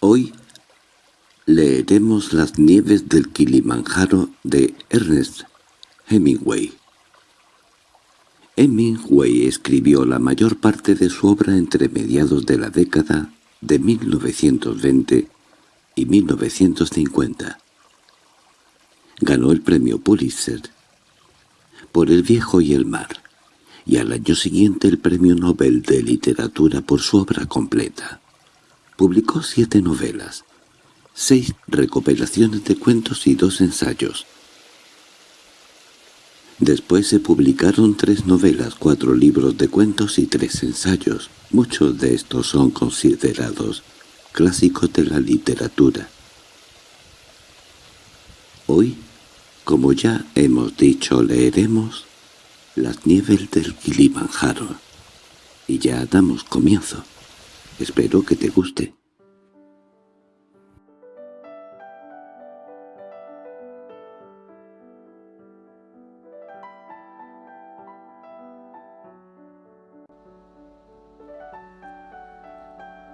Hoy leeremos Las nieves del Kilimanjaro de Ernest Hemingway. Hemingway escribió la mayor parte de su obra entre mediados de la década de 1920 y 1950. Ganó el premio Pulitzer por El viejo y el mar, y al año siguiente el premio Nobel de Literatura por su obra completa. Publicó siete novelas, seis recopilaciones de cuentos y dos ensayos. Después se publicaron tres novelas, cuatro libros de cuentos y tres ensayos. Muchos de estos son considerados clásicos de la literatura. Hoy, como ya hemos dicho, leeremos Las nieves del Kilimanjaro. Y ya damos comienzo. Espero que te guste.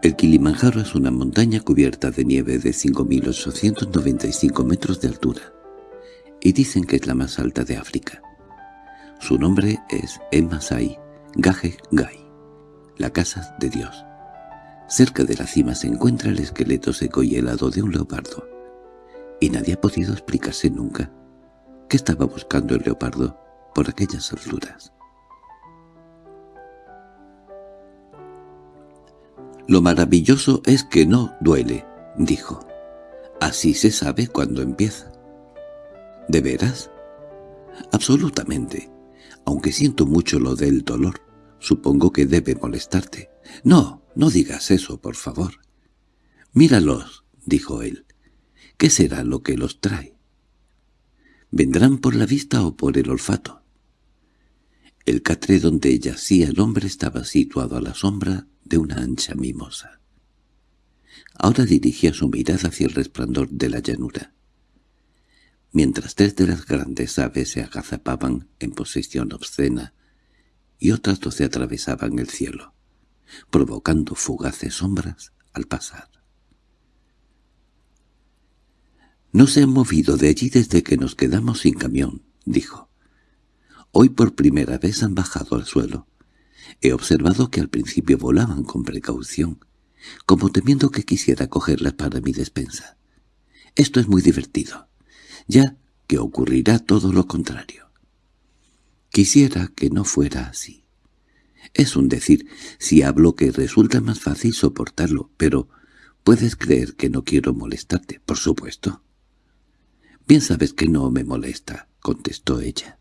El Kilimanjaro es una montaña cubierta de nieve de 5.895 metros de altura, y dicen que es la más alta de África. Su nombre es Emasai Gaje Gai, la casa de Dios. Cerca de la cima se encuentra el esqueleto seco y helado de un leopardo, y nadie ha podido explicarse nunca qué estaba buscando el leopardo por aquellas alturas. «Lo maravilloso es que no duele», dijo. «Así se sabe cuando empieza». «¿De veras?» «Absolutamente. Aunque siento mucho lo del dolor, supongo que debe molestarte». «No, no digas eso, por favor». «Míralos», dijo él. «¿Qué será lo que los trae?» «¿Vendrán por la vista o por el olfato?» El catre donde yacía el hombre estaba situado a la sombra de una ancha mimosa. Ahora dirigía su mirada hacia el resplandor de la llanura. Mientras tres de las grandes aves se agazapaban en posición obscena y otras doce atravesaban el cielo, provocando fugaces sombras al pasar. «No se han movido de allí desde que nos quedamos sin camión», dijo. «Hoy por primera vez han bajado al suelo. He observado que al principio volaban con precaución, como temiendo que quisiera cogerlas para mi despensa. Esto es muy divertido, ya que ocurrirá todo lo contrario. Quisiera que no fuera así. Es un decir, si hablo que resulta más fácil soportarlo, pero puedes creer que no quiero molestarte, por supuesto. Bien sabes que no me molesta, contestó ella.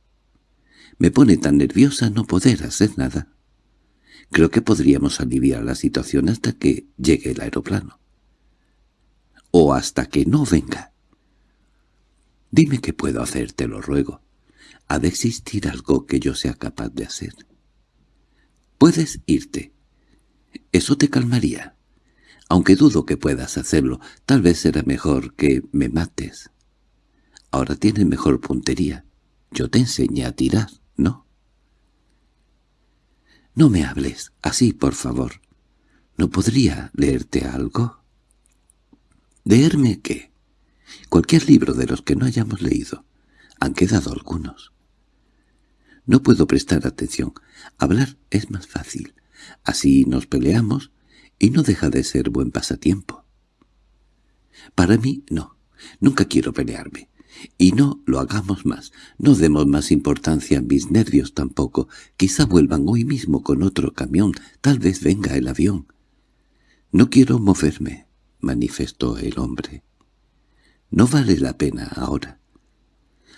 Me pone tan nerviosa no poder hacer nada. Creo que podríamos aliviar la situación hasta que llegue el aeroplano. O hasta que no venga. Dime qué puedo hacer, te lo ruego. Ha de existir algo que yo sea capaz de hacer. Puedes irte. Eso te calmaría. Aunque dudo que puedas hacerlo, tal vez será mejor que me mates. Ahora tienes mejor puntería. Yo te enseñé a tirar, ¿no? No me hables así, por favor. ¿No podría leerte algo? ¿Leerme qué? Cualquier libro de los que no hayamos leído. Han quedado algunos. No puedo prestar atención. Hablar es más fácil. Así nos peleamos y no deja de ser buen pasatiempo. Para mí, no. Nunca quiero pelearme. Y no lo hagamos más. No demos más importancia a mis nervios tampoco. Quizá vuelvan hoy mismo con otro camión. Tal vez venga el avión. No quiero moverme, manifestó el hombre. No vale la pena ahora.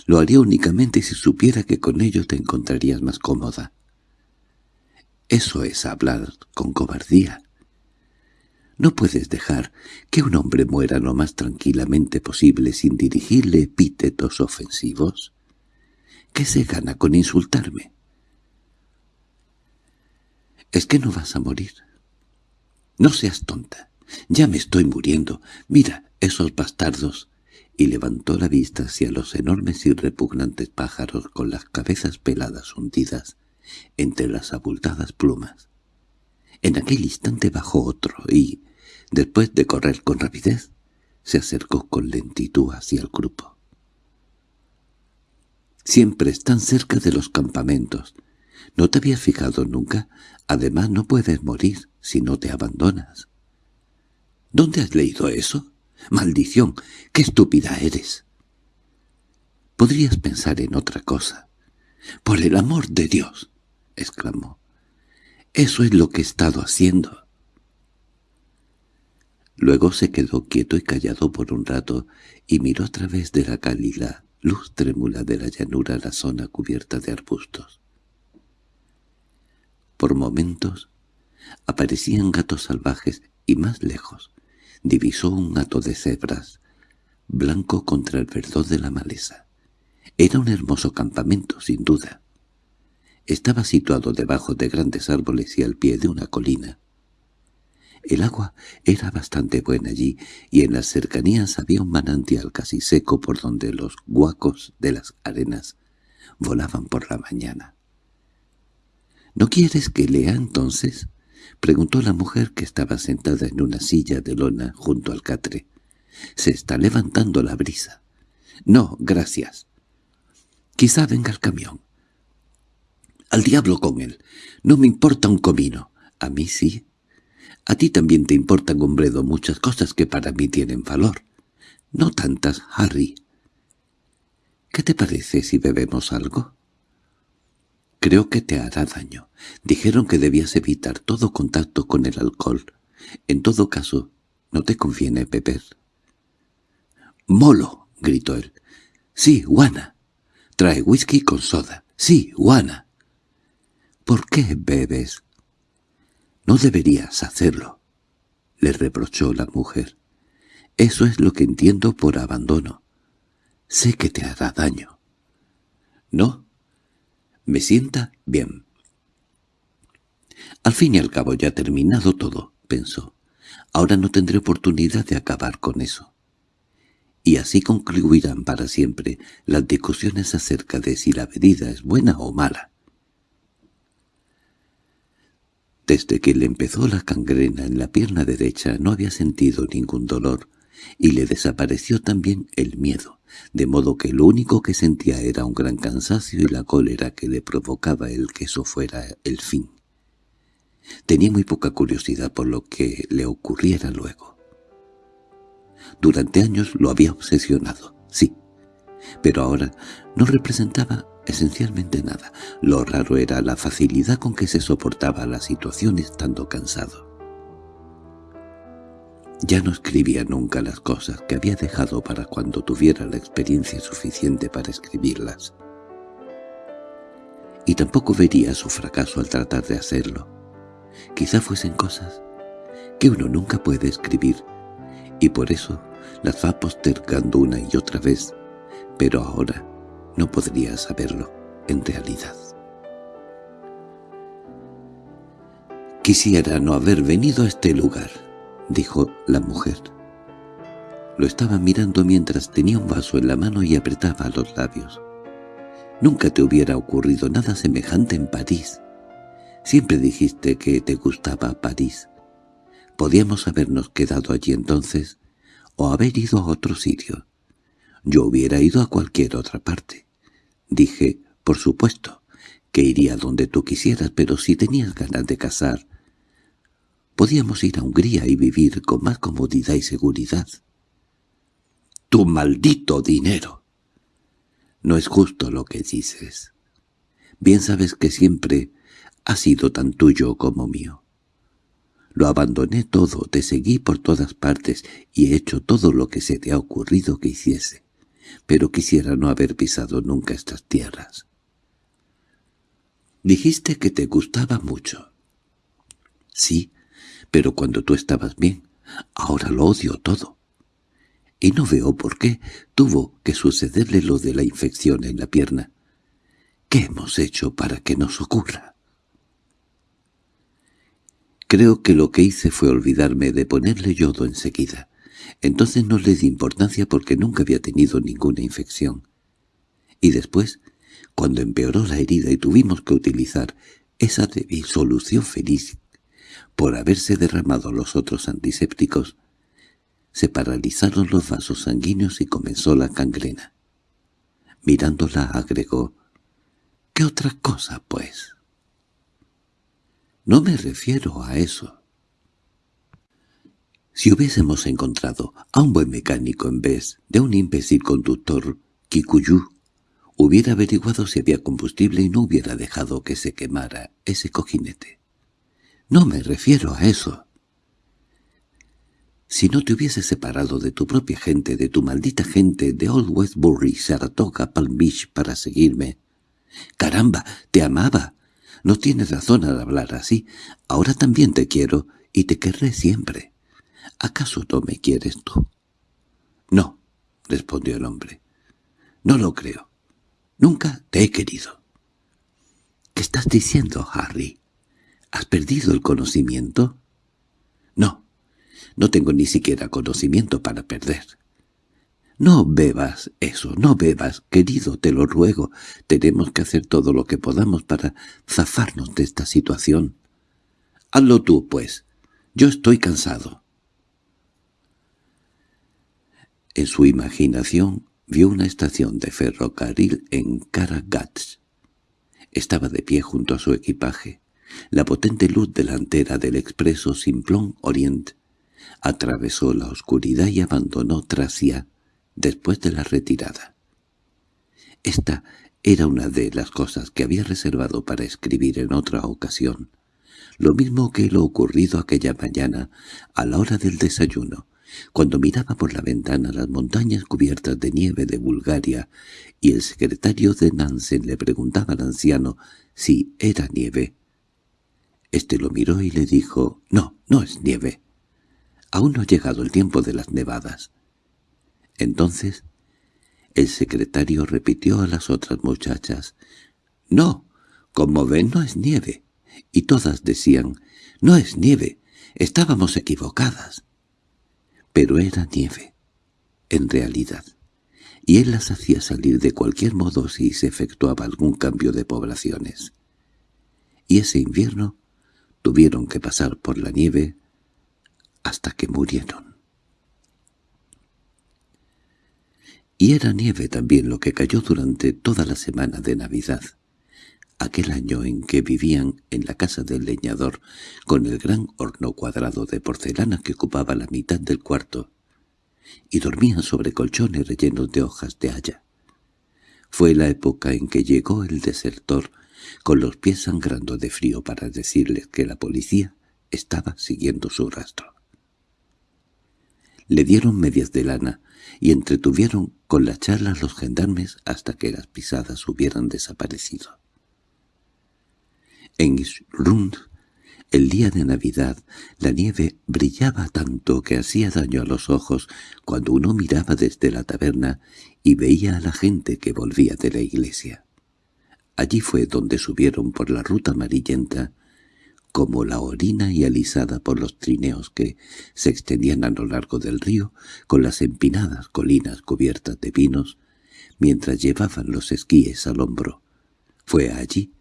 Lo haría únicamente si supiera que con ello te encontrarías más cómoda. Eso es hablar con cobardía. No puedes dejar que un hombre muera lo más tranquilamente posible sin dirigirle epítetos ofensivos. ¿Qué se gana con insultarme? ¿Es que no vas a morir? No seas tonta. Ya me estoy muriendo. Mira esos bastardos. Y levantó la vista hacia los enormes y repugnantes pájaros con las cabezas peladas hundidas entre las abultadas plumas. En aquel instante bajó otro y, Después de correr con rapidez, se acercó con lentitud hacia el grupo. Siempre están cerca de los campamentos. ¿No te habías fijado nunca? Además no puedes morir si no te abandonas. ¿Dónde has leído eso? ¡Maldición! ¡Qué estúpida eres! Podrías pensar en otra cosa. —¡Por el amor de Dios! —exclamó. —Eso es lo que he estado haciendo. Luego se quedó quieto y callado por un rato y miró a través de la cálida luz trémula de la llanura la zona cubierta de arbustos. Por momentos aparecían gatos salvajes y más lejos divisó un hato de cebras, blanco contra el verdor de la maleza. Era un hermoso campamento, sin duda. Estaba situado debajo de grandes árboles y al pie de una colina. El agua era bastante buena allí, y en las cercanías había un manantial casi seco por donde los guacos de las arenas volaban por la mañana. —¿No quieres que lea entonces? —preguntó la mujer que estaba sentada en una silla de lona junto al catre. —Se está levantando la brisa. —No, gracias. Quizá venga el camión. —Al diablo con él. No me importa un comino. A mí sí. A ti también te importan, hombredo, muchas cosas que para mí tienen valor. No tantas, Harry. ¿Qué te parece si bebemos algo? Creo que te hará daño. Dijeron que debías evitar todo contacto con el alcohol. En todo caso, no te conviene beber. —¡Molo! —gritó él. —Sí, guana. Trae whisky con soda. Sí, guana. —¿Por qué bebes? —No deberías hacerlo —le reprochó la mujer. —Eso es lo que entiendo por abandono. Sé que te hará daño. —No. Me sienta bien. Al fin y al cabo ya ha terminado todo, pensó. Ahora no tendré oportunidad de acabar con eso. Y así concluirán para siempre las discusiones acerca de si la bebida es buena o mala. Desde que le empezó la cangrena en la pierna derecha no había sentido ningún dolor, y le desapareció también el miedo, de modo que lo único que sentía era un gran cansancio y la cólera que le provocaba el que eso fuera el fin. Tenía muy poca curiosidad por lo que le ocurriera luego. Durante años lo había obsesionado, sí, pero ahora no representaba esencialmente nada. Lo raro era la facilidad con que se soportaba la situación estando cansado. Ya no escribía nunca las cosas que había dejado para cuando tuviera la experiencia suficiente para escribirlas. Y tampoco vería su fracaso al tratar de hacerlo. Quizá fuesen cosas que uno nunca puede escribir, y por eso las va postergando una y otra vez, pero ahora no podría saberlo, en realidad. «Quisiera no haber venido a este lugar», dijo la mujer. Lo estaba mirando mientras tenía un vaso en la mano y apretaba los labios. «Nunca te hubiera ocurrido nada semejante en París. Siempre dijiste que te gustaba París. Podíamos habernos quedado allí entonces, o haber ido a otro sitio. Yo hubiera ido a cualquier otra parte. Dije, por supuesto, que iría donde tú quisieras, pero si tenías ganas de casar, podíamos ir a Hungría y vivir con más comodidad y seguridad. ¡Tu maldito dinero! No es justo lo que dices. Bien sabes que siempre ha sido tan tuyo como mío. Lo abandoné todo, te seguí por todas partes y he hecho todo lo que se te ha ocurrido que hiciese pero quisiera no haber pisado nunca estas tierras. Dijiste que te gustaba mucho. Sí, pero cuando tú estabas bien, ahora lo odio todo. Y no veo por qué tuvo que sucederle lo de la infección en la pierna. ¿Qué hemos hecho para que nos ocurra? Creo que lo que hice fue olvidarme de ponerle yodo enseguida. Entonces no le di importancia porque nunca había tenido ninguna infección. Y después, cuando empeoró la herida y tuvimos que utilizar esa solución feliz, por haberse derramado los otros antisépticos, se paralizaron los vasos sanguíneos y comenzó la gangrena. Mirándola agregó, «¿Qué otra cosa, pues?» «No me refiero a eso». Si hubiésemos encontrado a un buen mecánico en vez de un imbécil conductor Kikuyu, hubiera averiguado si había combustible y no hubiera dejado que se quemara ese cojinete. No me refiero a eso. Si no te hubieses separado de tu propia gente, de tu maldita gente de Old Westbury, Saratoga, Palm Beach para seguirme. ¡Caramba! ¡Te amaba! No tienes razón al hablar así. Ahora también te quiero y te querré siempre. ¿Acaso no me quieres tú? No, respondió el hombre. No lo creo. Nunca te he querido. ¿Qué estás diciendo, Harry? ¿Has perdido el conocimiento? No, no tengo ni siquiera conocimiento para perder. No bebas eso, no bebas, querido, te lo ruego. Tenemos que hacer todo lo que podamos para zafarnos de esta situación. Hazlo tú, pues. Yo estoy cansado. En su imaginación vio una estación de ferrocarril en Karagats. Estaba de pie junto a su equipaje. La potente luz delantera del expreso Simplon Orient atravesó la oscuridad y abandonó Tracia después de la retirada. Esta era una de las cosas que había reservado para escribir en otra ocasión, lo mismo que lo ocurrido aquella mañana a la hora del desayuno, cuando miraba por la ventana las montañas cubiertas de nieve de Bulgaria y el secretario de Nansen le preguntaba al anciano si era nieve. Este lo miró y le dijo, «No, no es nieve. Aún no ha llegado el tiempo de las nevadas». Entonces el secretario repitió a las otras muchachas, «No, como ven no es nieve». Y todas decían, «No es nieve, estábamos equivocadas» pero era nieve, en realidad, y él las hacía salir de cualquier modo si se efectuaba algún cambio de poblaciones. Y ese invierno tuvieron que pasar por la nieve hasta que murieron. Y era nieve también lo que cayó durante toda la semana de Navidad aquel año en que vivían en la casa del leñador, con el gran horno cuadrado de porcelana que ocupaba la mitad del cuarto, y dormían sobre colchones rellenos de hojas de haya. Fue la época en que llegó el desertor, con los pies sangrando de frío para decirles que la policía estaba siguiendo su rastro. Le dieron medias de lana y entretuvieron con la charla los gendarmes hasta que las pisadas hubieran desaparecido. En Isrund, el día de Navidad, la nieve brillaba tanto que hacía daño a los ojos cuando uno miraba desde la taberna y veía a la gente que volvía de la iglesia. Allí fue donde subieron por la ruta amarillenta, como la orina y alisada por los trineos que se extendían a lo largo del río con las empinadas colinas cubiertas de pinos, mientras llevaban los esquíes al hombro. Fue allí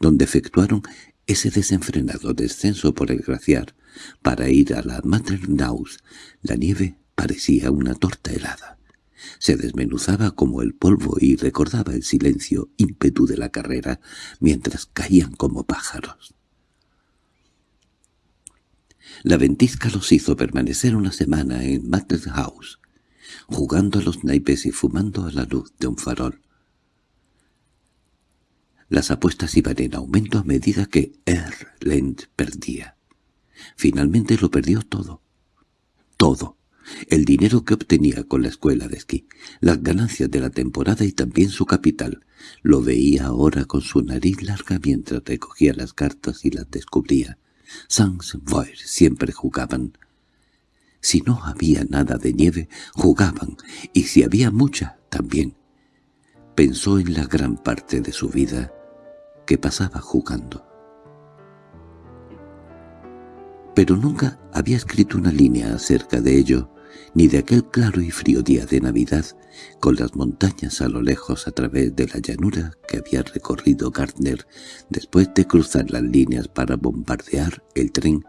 donde efectuaron ese desenfrenado descenso por el glaciar para ir a la Matternaus. La nieve parecía una torta helada. Se desmenuzaba como el polvo y recordaba el silencio ímpetu de la carrera mientras caían como pájaros. La ventisca los hizo permanecer una semana en Matterhouse, jugando a los naipes y fumando a la luz de un farol. Las apuestas iban en aumento a medida que Erlend perdía. Finalmente lo perdió todo. Todo. El dinero que obtenía con la escuela de esquí, las ganancias de la temporada y también su capital. Lo veía ahora con su nariz larga mientras recogía las cartas y las descubría. Sans Voir siempre jugaban. Si no había nada de nieve, jugaban, y si había mucha, también pensó en la gran parte de su vida que pasaba jugando. Pero nunca había escrito una línea acerca de ello, ni de aquel claro y frío día de Navidad, con las montañas a lo lejos a través de la llanura que había recorrido Gardner después de cruzar las líneas para bombardear el tren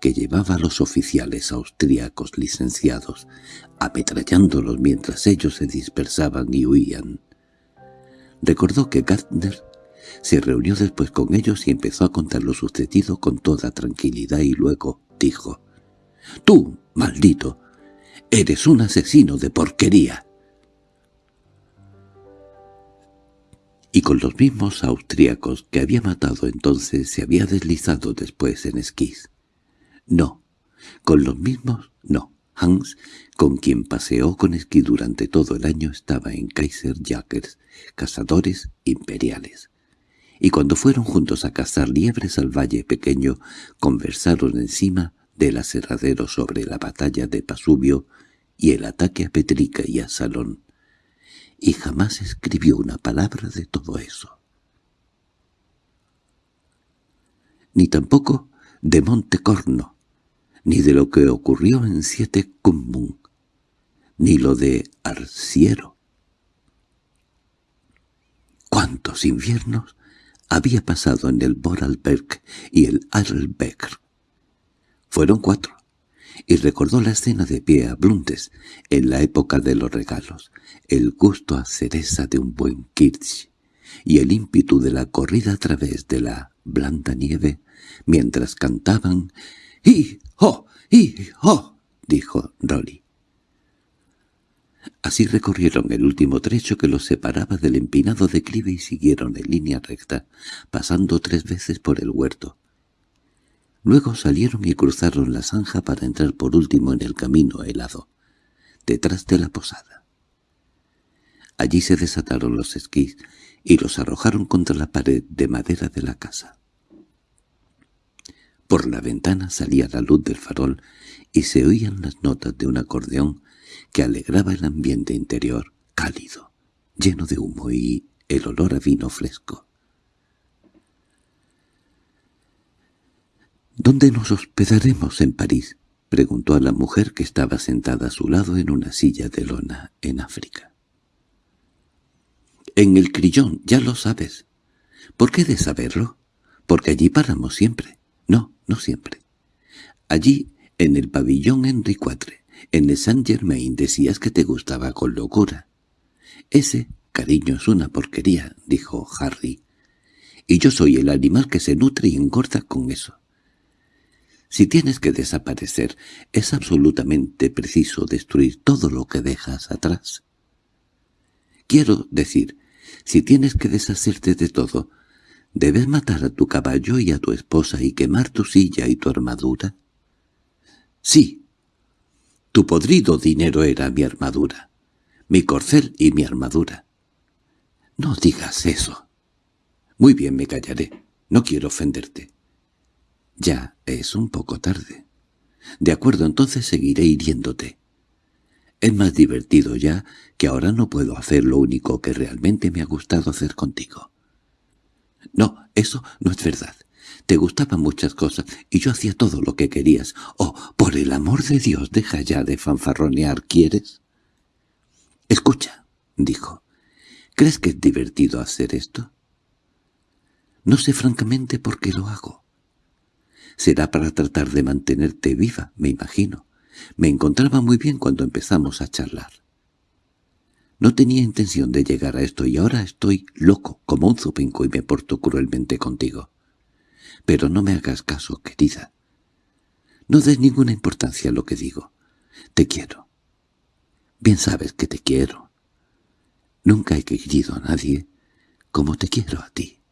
que llevaba a los oficiales austríacos licenciados, ametrallándolos mientras ellos se dispersaban y huían. Recordó que Gardner se reunió después con ellos y empezó a contar lo sucedido con toda tranquilidad y luego dijo, «Tú, maldito, eres un asesino de porquería». Y con los mismos austríacos que había matado entonces se había deslizado después en esquís. No, con los mismos no. Hans, con quien paseó con esquí durante todo el año, estaba en Kaiser cazadores imperiales y cuando fueron juntos a cazar liebres al valle pequeño, conversaron encima del aserradero sobre la batalla de Pasubio y el ataque a Petrica y a Salón, y jamás escribió una palabra de todo eso. Ni tampoco de Montecorno, ni de lo que ocurrió en Siete Cumbun, ni lo de Arciero. ¿Cuántos inviernos había pasado en el Vorarlberg y el Arlberg. Fueron cuatro, y recordó la escena de pie a Blundes en la época de los regalos, el gusto a cereza de un buen kirch y el ímpetu de la corrida a través de la blanda nieve mientras cantaban «¡Hi, ho, hi, ho!» dijo Rolly. Así recorrieron el último trecho que los separaba del empinado declive y siguieron en línea recta, pasando tres veces por el huerto. Luego salieron y cruzaron la zanja para entrar por último en el camino helado, detrás de la posada. Allí se desataron los esquís y los arrojaron contra la pared de madera de la casa. Por la ventana salía la luz del farol y se oían las notas de un acordeón que alegraba el ambiente interior, cálido, lleno de humo y el olor a vino fresco. —¿Dónde nos hospedaremos en París? —preguntó a la mujer que estaba sentada a su lado en una silla de lona en África. —En el Crillón, ya lo sabes. ¿Por qué de saberlo? Porque allí paramos siempre. No, no siempre. Allí, en el pabellón Henri IV. En el Saint Germain decías que te gustaba con locura. Ese, cariño, es una porquería, dijo Harry. Y yo soy el animal que se nutre y engorda con eso. Si tienes que desaparecer, es absolutamente preciso destruir todo lo que dejas atrás. Quiero decir, si tienes que deshacerte de todo, ¿debes matar a tu caballo y a tu esposa y quemar tu silla y tu armadura? Sí, tu podrido dinero era mi armadura, mi corcel y mi armadura. No digas eso. Muy bien, me callaré. No quiero ofenderte. Ya es un poco tarde. De acuerdo, entonces seguiré hiriéndote. Es más divertido ya que ahora no puedo hacer lo único que realmente me ha gustado hacer contigo. No, eso no es verdad. Te gustaban muchas cosas y yo hacía todo lo que querías. Oh, por el amor de Dios, deja ya de fanfarronear, ¿quieres? Escucha, dijo. ¿Crees que es divertido hacer esto? No sé francamente por qué lo hago. Será para tratar de mantenerte viva, me imagino. Me encontraba muy bien cuando empezamos a charlar. No tenía intención de llegar a esto y ahora estoy loco como un zupenco y me porto cruelmente contigo. Pero no me hagas caso, querida. No des ninguna importancia a lo que digo. Te quiero. Bien sabes que te quiero. Nunca he querido a nadie como te quiero a ti.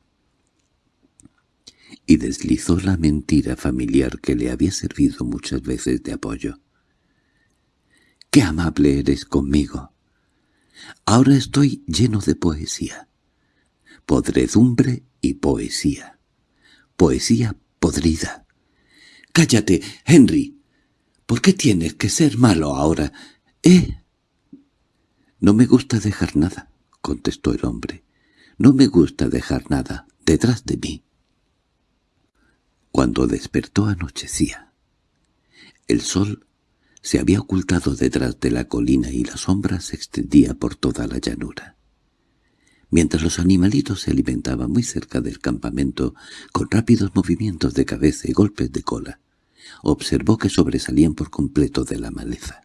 Y deslizó la mentira familiar que le había servido muchas veces de apoyo. ¡Qué amable eres conmigo! Ahora estoy lleno de poesía. Podredumbre y poesía poesía podrida. —¡Cállate, Henry! ¿Por qué tienes que ser malo ahora? ¿Eh? —No me gusta dejar nada —contestó el hombre—. No me gusta dejar nada detrás de mí. Cuando despertó anochecía. El sol se había ocultado detrás de la colina y la sombra se extendía por toda la llanura. Mientras los animalitos se alimentaban muy cerca del campamento, con rápidos movimientos de cabeza y golpes de cola, observó que sobresalían por completo de la maleza.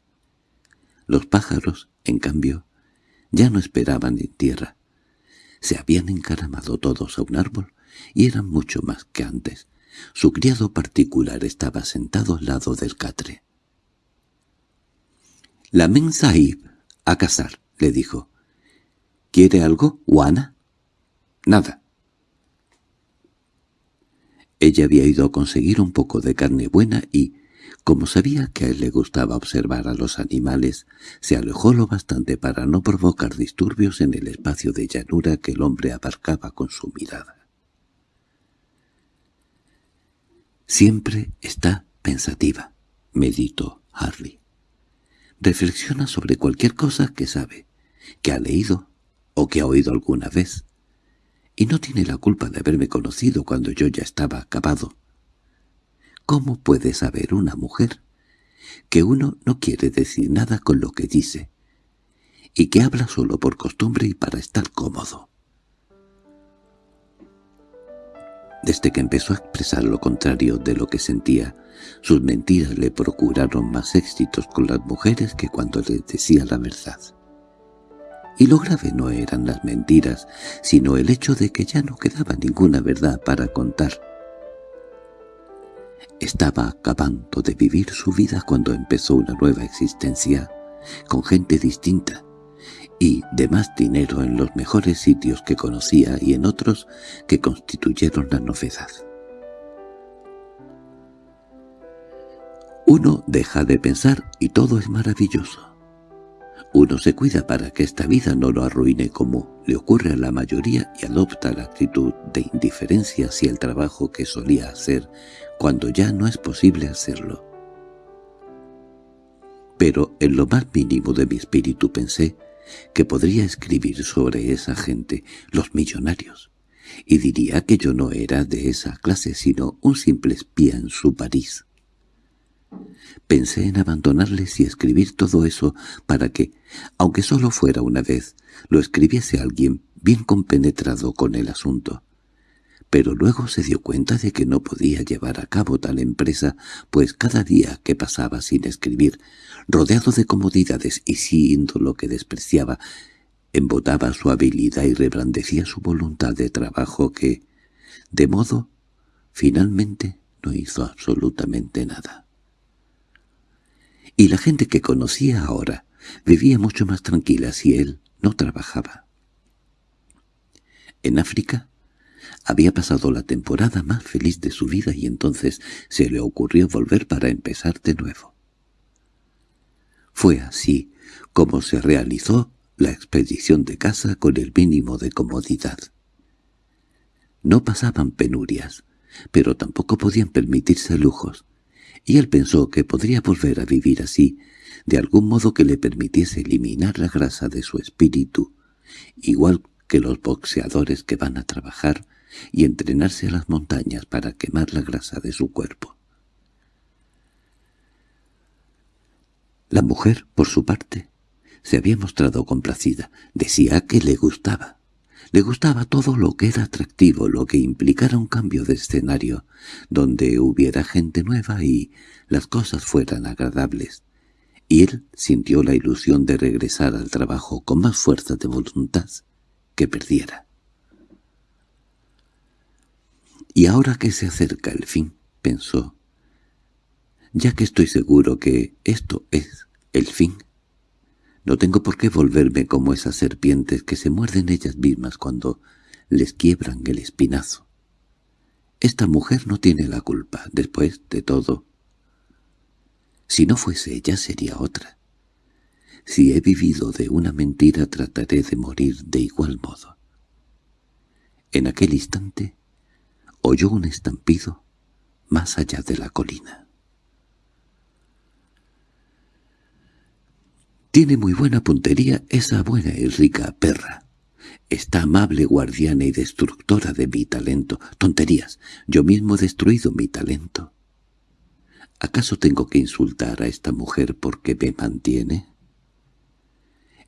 Los pájaros, en cambio, ya no esperaban en tierra. Se habían encaramado todos a un árbol y eran mucho más que antes. Su criado particular estaba sentado al lado del catre. «La Sahib, a casar», le dijo. «¿Quiere algo, Juana?» «Nada». Ella había ido a conseguir un poco de carne buena y, como sabía que a él le gustaba observar a los animales, se alejó lo bastante para no provocar disturbios en el espacio de llanura que el hombre abarcaba con su mirada. Siempre está pensativa, meditó Harley. Reflexiona sobre cualquier cosa que sabe, que ha leído o que ha oído alguna vez. Y no tiene la culpa de haberme conocido cuando yo ya estaba acabado. ¿Cómo puede saber una mujer que uno no quiere decir nada con lo que dice y que habla solo por costumbre y para estar cómodo? Desde que empezó a expresar lo contrario de lo que sentía, sus mentiras le procuraron más éxitos con las mujeres que cuando les decía la verdad. Y lo grave no eran las mentiras, sino el hecho de que ya no quedaba ninguna verdad para contar. Estaba acabando de vivir su vida cuando empezó una nueva existencia, con gente distinta, y de más dinero en los mejores sitios que conocía y en otros que constituyeron la novedad. Uno deja de pensar y todo es maravilloso. Uno se cuida para que esta vida no lo arruine como le ocurre a la mayoría y adopta la actitud de indiferencia hacia el trabajo que solía hacer cuando ya no es posible hacerlo. Pero en lo más mínimo de mi espíritu pensé que podría escribir sobre esa gente, los millonarios, y diría que yo no era de esa clase sino un simple espía en su París. Pensé en abandonarles y escribir todo eso para que, aunque solo fuera una vez, lo escribiese alguien bien compenetrado con el asunto pero luego se dio cuenta de que no podía llevar a cabo tal empresa, pues cada día que pasaba sin escribir, rodeado de comodidades y siendo lo que despreciaba, embotaba su habilidad y reblandecía su voluntad de trabajo que, de modo, finalmente no hizo absolutamente nada. Y la gente que conocía ahora vivía mucho más tranquila si él no trabajaba. En África había pasado la temporada más feliz de su vida y entonces se le ocurrió volver para empezar de nuevo. Fue así como se realizó la expedición de casa con el mínimo de comodidad. No pasaban penurias, pero tampoco podían permitirse lujos, y él pensó que podría volver a vivir así, de algún modo que le permitiese eliminar la grasa de su espíritu, igual que los boxeadores que van a trabajar y entrenarse a las montañas para quemar la grasa de su cuerpo. La mujer, por su parte, se había mostrado complacida. Decía que le gustaba. Le gustaba todo lo que era atractivo, lo que implicara un cambio de escenario, donde hubiera gente nueva y las cosas fueran agradables. Y él sintió la ilusión de regresar al trabajo con más fuerza de voluntad que perdiera. Y ahora que se acerca el fin, pensó, ya que estoy seguro que esto es el fin, no tengo por qué volverme como esas serpientes que se muerden ellas mismas cuando les quiebran el espinazo. Esta mujer no tiene la culpa, después de todo. Si no fuese ella, sería otra. Si he vivido de una mentira, trataré de morir de igual modo. En aquel instante oyó un estampido más allá de la colina. Tiene muy buena puntería esa buena y rica perra. Esta amable guardiana y destructora de mi talento. Tonterías, yo mismo he destruido mi talento. ¿Acaso tengo que insultar a esta mujer porque me mantiene?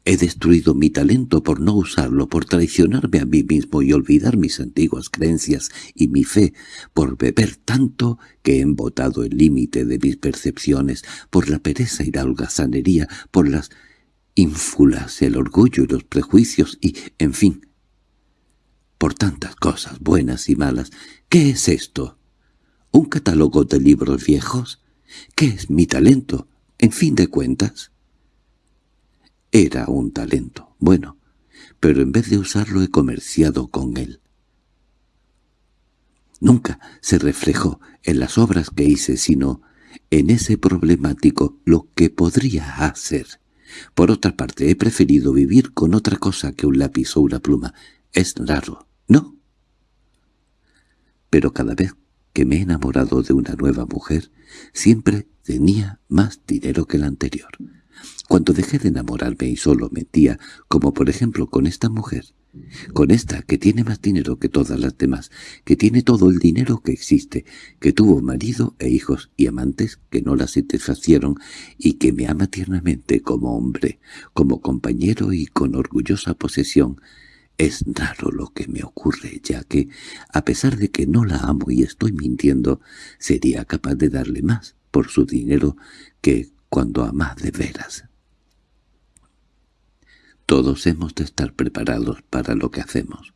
He destruido mi talento por no usarlo, por traicionarme a mí mismo y olvidar mis antiguas creencias y mi fe, por beber tanto que he embotado el límite de mis percepciones, por la pereza y la holgazanería, por las ínfulas, el orgullo y los prejuicios y, en fin, por tantas cosas buenas y malas. ¿Qué es esto? ¿Un catálogo de libros viejos? ¿Qué es mi talento, en fin de cuentas? Era un talento, bueno, pero en vez de usarlo he comerciado con él. Nunca se reflejó en las obras que hice, sino en ese problemático lo que podría hacer. Por otra parte, he preferido vivir con otra cosa que un lápiz o una pluma. Es raro, ¿no? Pero cada vez que me he enamorado de una nueva mujer, siempre tenía más dinero que la anterior. Cuando dejé de enamorarme y solo mentía, como por ejemplo con esta mujer, con esta que tiene más dinero que todas las demás, que tiene todo el dinero que existe, que tuvo marido e hijos y amantes que no la satisfacieron y que me ama tiernamente como hombre, como compañero y con orgullosa posesión, es raro lo que me ocurre, ya que, a pesar de que no la amo y estoy mintiendo, sería capaz de darle más por su dinero que cuando ama de veras. Todos hemos de estar preparados para lo que hacemos.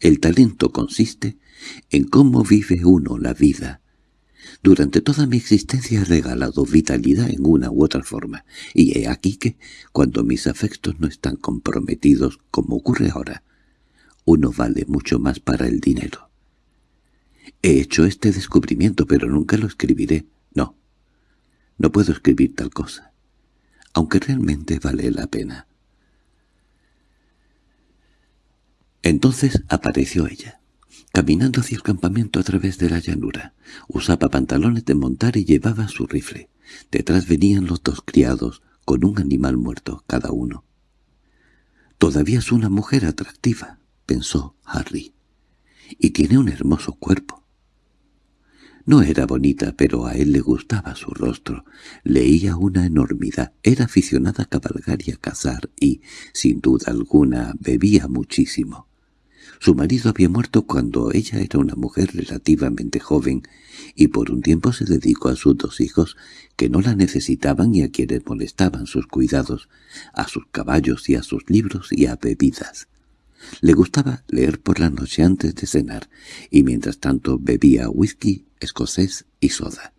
El talento consiste en cómo vive uno la vida, durante toda mi existencia he regalado vitalidad en una u otra forma, y he aquí que, cuando mis afectos no están comprometidos, como ocurre ahora, uno vale mucho más para el dinero. He hecho este descubrimiento, pero nunca lo escribiré. No, puedo escribir tal cosa, aunque realmente vale la pena. Entonces apareció ella caminando hacia el campamento a través de la llanura. Usaba pantalones de montar y llevaba su rifle. Detrás venían los dos criados, con un animal muerto cada uno. «Todavía es una mujer atractiva», pensó Harry, «y tiene un hermoso cuerpo». No era bonita, pero a él le gustaba su rostro. Leía una enormidad, era aficionada a cabalgar y a cazar, y, sin duda alguna, bebía muchísimo. Su marido había muerto cuando ella era una mujer relativamente joven y por un tiempo se dedicó a sus dos hijos que no la necesitaban y a quienes molestaban sus cuidados, a sus caballos y a sus libros y a bebidas. Le gustaba leer por la noche antes de cenar y mientras tanto bebía whisky, escocés y soda.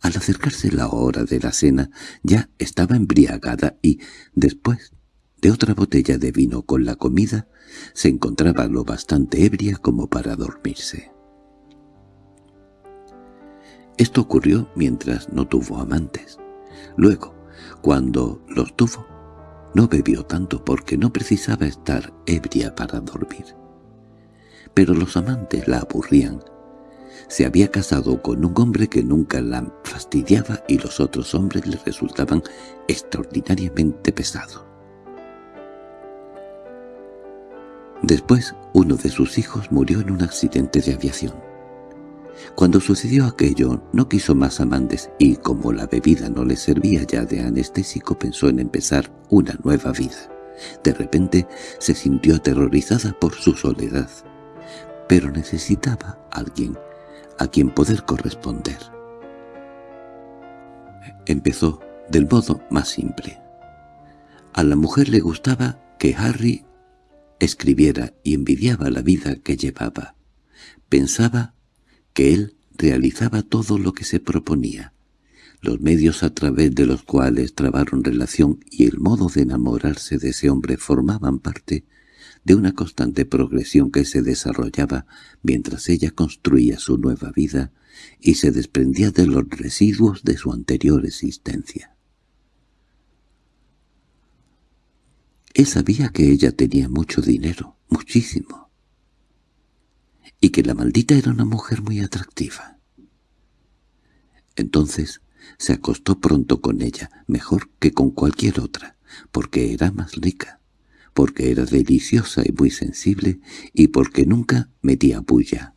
Al acercarse la hora de la cena ya estaba embriagada y, después de otra botella de vino con la comida, se encontraba lo bastante ebria como para dormirse. Esto ocurrió mientras no tuvo amantes. Luego, cuando los tuvo, no bebió tanto porque no precisaba estar ebria para dormir. Pero los amantes la aburrían. Se había casado con un hombre que nunca la fastidiaba y los otros hombres le resultaban extraordinariamente pesados. Después, uno de sus hijos murió en un accidente de aviación. Cuando sucedió aquello, no quiso más amantes y, como la bebida no le servía ya de anestésico, pensó en empezar una nueva vida. De repente se sintió aterrorizada por su soledad, pero necesitaba alguien a quien poder corresponder. Empezó del modo más simple. A la mujer le gustaba que Harry escribiera y envidiaba la vida que llevaba. Pensaba que él realizaba todo lo que se proponía. Los medios a través de los cuales trabaron relación y el modo de enamorarse de ese hombre formaban parte de una constante progresión que se desarrollaba mientras ella construía su nueva vida y se desprendía de los residuos de su anterior existencia. Él sabía que ella tenía mucho dinero, muchísimo, y que la maldita era una mujer muy atractiva. Entonces se acostó pronto con ella, mejor que con cualquier otra, porque era más rica, porque era deliciosa y muy sensible, y porque nunca metía bulla.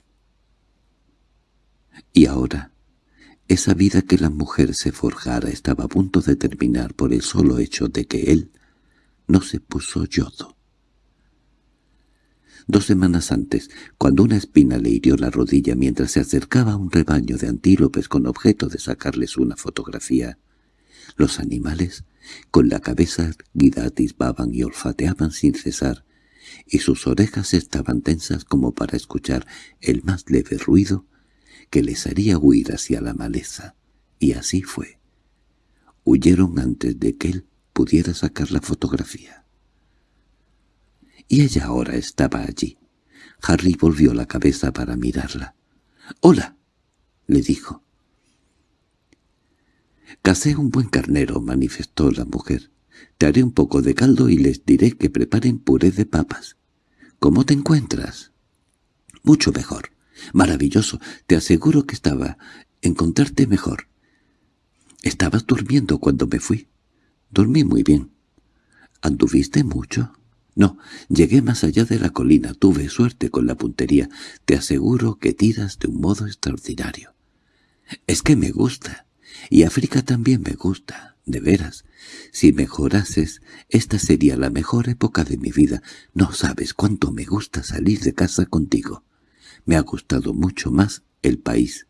Y ahora Esa vida que la mujer se forjara estaba a punto de terminar por el solo hecho de que él no se puso yodo. Dos semanas antes, cuando una espina le hirió la rodilla mientras se acercaba a un rebaño de antílopes con objeto de sacarles una fotografía, los animales, con la cabeza erguida, atisbaban y olfateaban sin cesar, y sus orejas estaban tensas como para escuchar el más leve ruido que les haría huir hacia la maleza. Y así fue. Huyeron antes de que él pudiera sacar la fotografía. Y ella ahora estaba allí. Harry volvió la cabeza para mirarla. —¡Hola! —le dijo. —Casé un buen carnero —manifestó la mujer. Te haré un poco de caldo y les diré que preparen puré de papas. ¿Cómo te encuentras? Mucho mejor. Maravilloso. Te aseguro que estaba encontrarte mejor. Estabas durmiendo cuando me fui. Dormí muy bien. ¿Anduviste mucho? No, llegué más allá de la colina. Tuve suerte con la puntería. Te aseguro que tiras de un modo extraordinario. Es que me gusta. Y África también me gusta. De veras, si mejorases, esta sería la mejor época de mi vida. No sabes cuánto me gusta salir de casa contigo. Me ha gustado mucho más el país.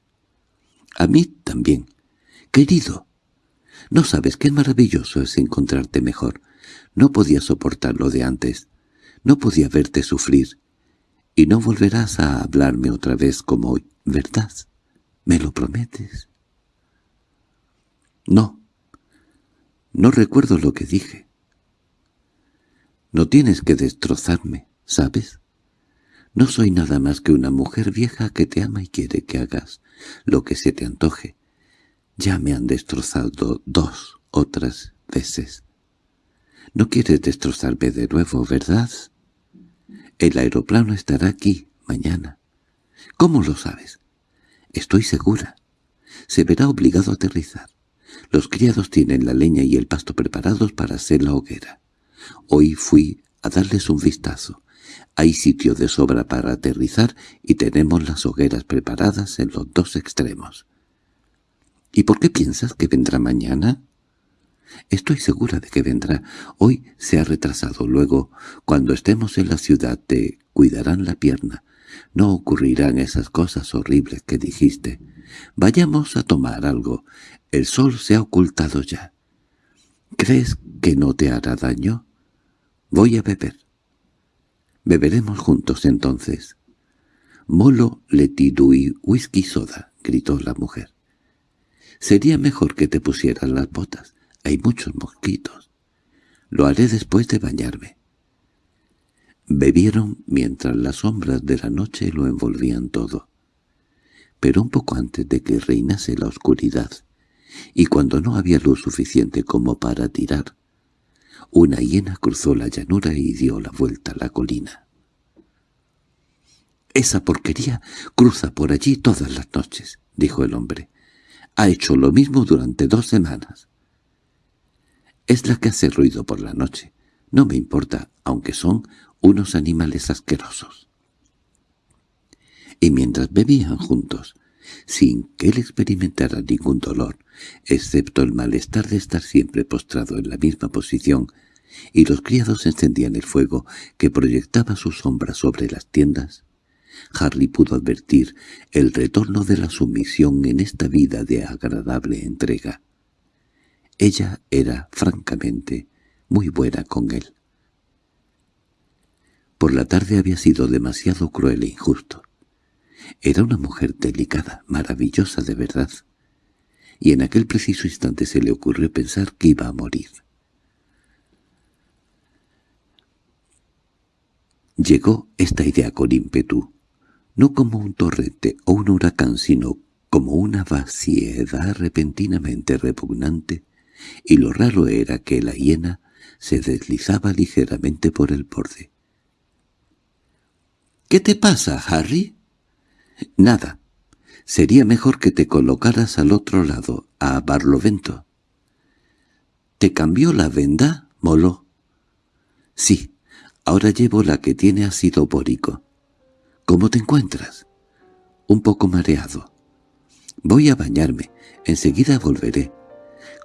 A mí también. Querido, no sabes qué maravilloso es encontrarte mejor. No podía soportar lo de antes. No podía verte sufrir. Y no volverás a hablarme otra vez como hoy, ¿verdad? ¿Me lo prometes? No, no recuerdo lo que dije. No tienes que destrozarme, ¿sabes? No soy nada más que una mujer vieja que te ama y quiere que hagas lo que se te antoje. Ya me han destrozado dos otras veces. No quieres destrozarme de nuevo, ¿verdad? El aeroplano estará aquí mañana. ¿Cómo lo sabes? Estoy segura. Se verá obligado a aterrizar. Los criados tienen la leña y el pasto preparados para hacer la hoguera. Hoy fui a darles un vistazo. Hay sitio de sobra para aterrizar y tenemos las hogueras preparadas en los dos extremos. ¿Y por qué piensas que vendrá mañana? Estoy segura de que vendrá. Hoy se ha retrasado. Luego, cuando estemos en la ciudad, te cuidarán la pierna. No ocurrirán esas cosas horribles que dijiste. Vayamos a tomar algo. El sol se ha ocultado ya. ¿Crees que no te hará daño? Voy a beber. Beberemos juntos entonces. Molo letidui whisky soda, gritó la mujer. Sería mejor que te pusieras las botas. Hay muchos mosquitos. Lo haré después de bañarme. Bebieron mientras las sombras de la noche lo envolvían todo. Pero un poco antes de que reinase la oscuridad, y cuando no había luz suficiente como para tirar, una hiena cruzó la llanura y dio la vuelta a la colina. «Esa porquería cruza por allí todas las noches», dijo el hombre. «Ha hecho lo mismo durante dos semanas». «Es la que hace ruido por la noche. No me importa, aunque son unos animales asquerosos». Y mientras bebían juntos, sin que él experimentara ningún dolor, excepto el malestar de estar siempre postrado en la misma posición, y los criados encendían el fuego que proyectaba su sombra sobre las tiendas, Harry pudo advertir el retorno de la sumisión en esta vida de agradable entrega. Ella era, francamente, muy buena con él. Por la tarde había sido demasiado cruel e injusto. Era una mujer delicada, maravillosa de verdad. Y en aquel preciso instante se le ocurrió pensar que iba a morir. Llegó esta idea con ímpetu, no como un torrente o un huracán, sino como una vaciedad repentinamente repugnante, y lo raro era que la hiena se deslizaba ligeramente por el borde. —¿Qué te pasa, Harry? —Nada. Sería mejor que te colocaras al otro lado, a Barlovento. —¿Te cambió la venda, Molo? —Sí. Ahora llevo la que tiene ácido bórico. —¿Cómo te encuentras? —Un poco mareado. Voy a bañarme. Enseguida volveré.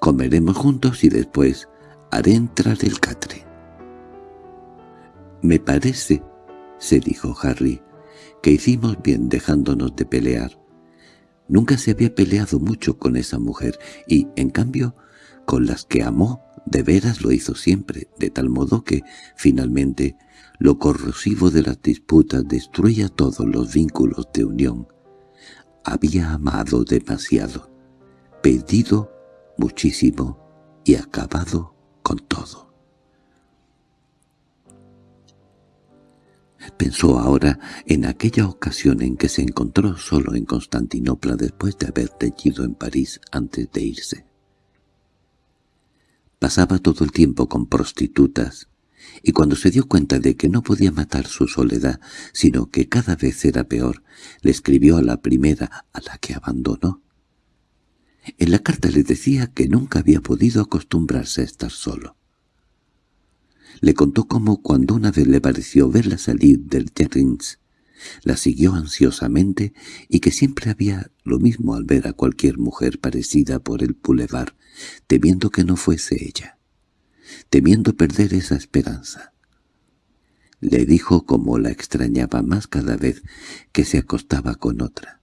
Comeremos juntos y después haré entrar el catre. —Me parece —se dijo Harry— que hicimos bien dejándonos de pelear. Nunca se había peleado mucho con esa mujer y, en cambio, con las que amó, de veras lo hizo siempre, de tal modo que, finalmente, lo corrosivo de las disputas destruía todos los vínculos de unión. Había amado demasiado, pedido muchísimo y acabado con todo. Pensó ahora en aquella ocasión en que se encontró solo en Constantinopla después de haber teñido en París antes de irse. Pasaba todo el tiempo con prostitutas, y cuando se dio cuenta de que no podía matar su soledad, sino que cada vez era peor, le escribió a la primera a la que abandonó. En la carta le decía que nunca había podido acostumbrarse a estar solo. Le contó cómo cuando una vez le pareció verla salir del jardins, la siguió ansiosamente y que siempre había lo mismo al ver a cualquier mujer parecida por el boulevard, temiendo que no fuese ella, temiendo perder esa esperanza. Le dijo cómo la extrañaba más cada vez que se acostaba con otra,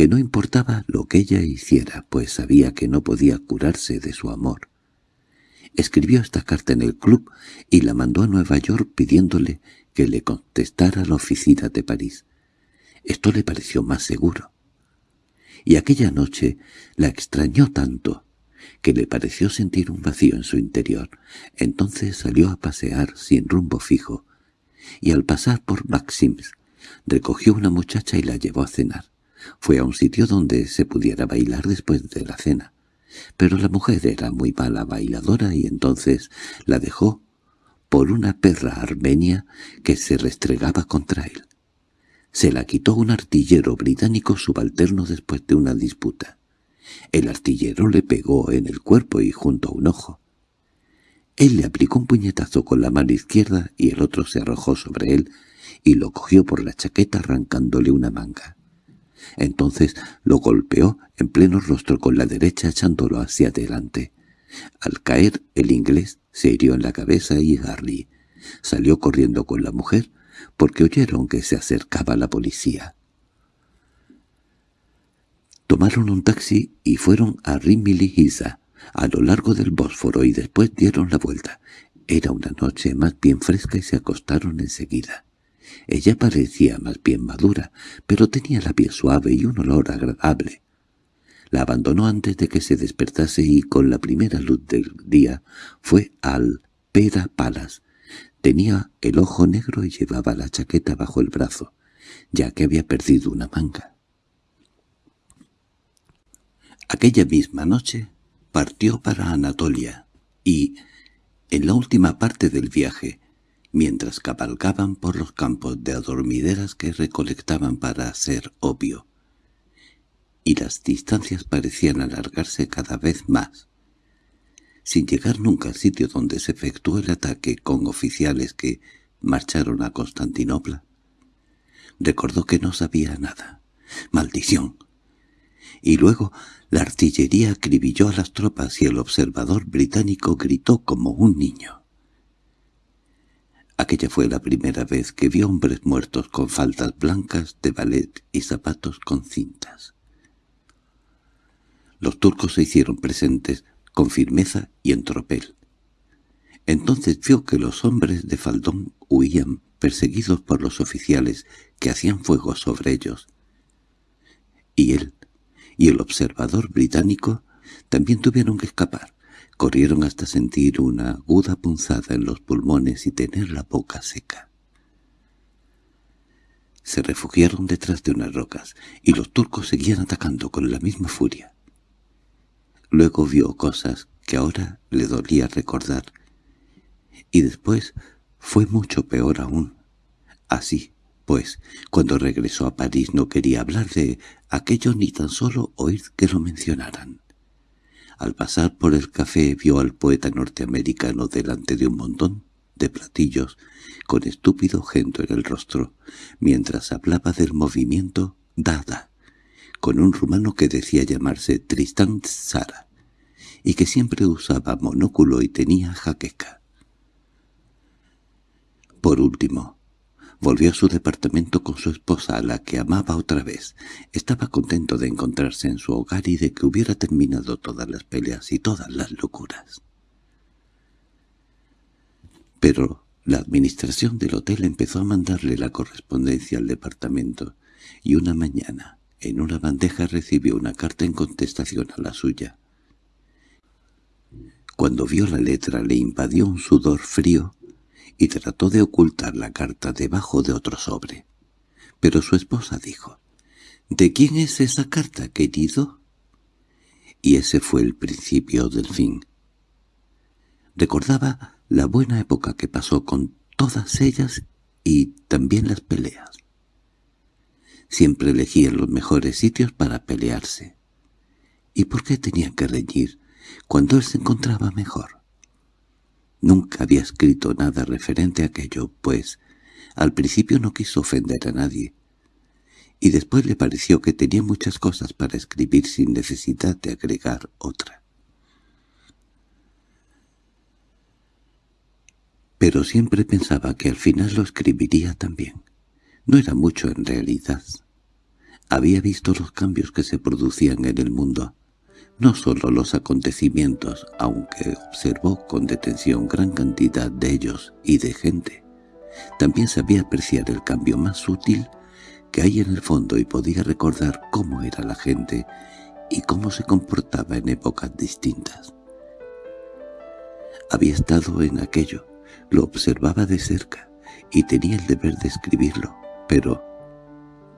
que no importaba lo que ella hiciera, pues sabía que no podía curarse de su amor. Escribió esta carta en el club y la mandó a Nueva York pidiéndole que le contestara a la oficina de París. Esto le pareció más seguro. Y aquella noche la extrañó tanto que le pareció sentir un vacío en su interior. Entonces salió a pasear sin rumbo fijo, y al pasar por Maxims recogió una muchacha y la llevó a cenar. Fue a un sitio donde se pudiera bailar después de la cena. Pero la mujer era muy mala bailadora y entonces la dejó por una perra armenia que se restregaba contra él. Se la quitó un artillero británico subalterno después de una disputa. El artillero le pegó en el cuerpo y junto a un ojo. Él le aplicó un puñetazo con la mano izquierda y el otro se arrojó sobre él y lo cogió por la chaqueta arrancándole una manga. Entonces lo golpeó en pleno rostro con la derecha echándolo hacia adelante. Al caer el inglés se hirió en la cabeza y Harry salió corriendo con la mujer porque oyeron que se acercaba la policía. Tomaron un taxi y fueron a Rimili a lo largo del Bósforo, y después dieron la vuelta. Era una noche más bien fresca y se acostaron enseguida. Ella parecía más bien madura, pero tenía la piel suave y un olor agradable. La abandonó antes de que se despertase y con la primera luz del día fue al Peda Palas. Tenía el ojo negro y llevaba la chaqueta bajo el brazo, ya que había perdido una manga. Aquella misma noche partió para Anatolia y, en la última parte del viaje, mientras cabalgaban por los campos de adormideras que recolectaban para hacer obvio, y las distancias parecían alargarse cada vez más, sin llegar nunca al sitio donde se efectuó el ataque con oficiales que marcharon a Constantinopla. Recordó que no sabía nada. ¡Maldición! Y luego la artillería acribilló a las tropas y el observador británico gritó como un niño. Aquella fue la primera vez que vio hombres muertos con faldas blancas de ballet y zapatos con cintas. Los turcos se hicieron presentes con firmeza y en tropel. Entonces vio que los hombres de faldón huían perseguidos por los oficiales que hacían fuego sobre ellos. Y él y el observador británico también tuvieron que escapar. Corrieron hasta sentir una aguda punzada en los pulmones y tener la boca seca. Se refugiaron detrás de unas rocas, y los turcos seguían atacando con la misma furia. Luego vio cosas que ahora le dolía recordar, y después fue mucho peor aún. Así, pues, cuando regresó a París no quería hablar de aquello ni tan solo oír que lo mencionaran. Al pasar por el café vio al poeta norteamericano delante de un montón de platillos con estúpido gento en el rostro, mientras hablaba del movimiento Dada, con un rumano que decía llamarse Tristán Sara, y que siempre usaba monóculo y tenía jaqueca. Por último, volvió a su departamento con su esposa, a la que amaba otra vez. Estaba contento de encontrarse en su hogar y de que hubiera terminado todas las peleas y todas las locuras. Pero la administración del hotel empezó a mandarle la correspondencia al departamento, y una mañana, en una bandeja recibió una carta en contestación a la suya. Cuando vio la letra le invadió un sudor frío y trató de ocultar la carta debajo de otro sobre. Pero su esposa dijo, «¿De quién es esa carta, querido?» Y ese fue el principio del fin. Recordaba la buena época que pasó con todas ellas y también las peleas. Siempre elegían los mejores sitios para pelearse. ¿Y por qué tenían que reñir cuando él se encontraba mejor? Nunca había escrito nada referente a aquello, pues al principio no quiso ofender a nadie, y después le pareció que tenía muchas cosas para escribir sin necesidad de agregar otra. Pero siempre pensaba que al final lo escribiría también. No era mucho en realidad. Había visto los cambios que se producían en el mundo, no solo los acontecimientos, aunque observó con detención gran cantidad de ellos y de gente. También sabía apreciar el cambio más sutil que hay en el fondo y podía recordar cómo era la gente y cómo se comportaba en épocas distintas. Había estado en aquello, lo observaba de cerca y tenía el deber de escribirlo, pero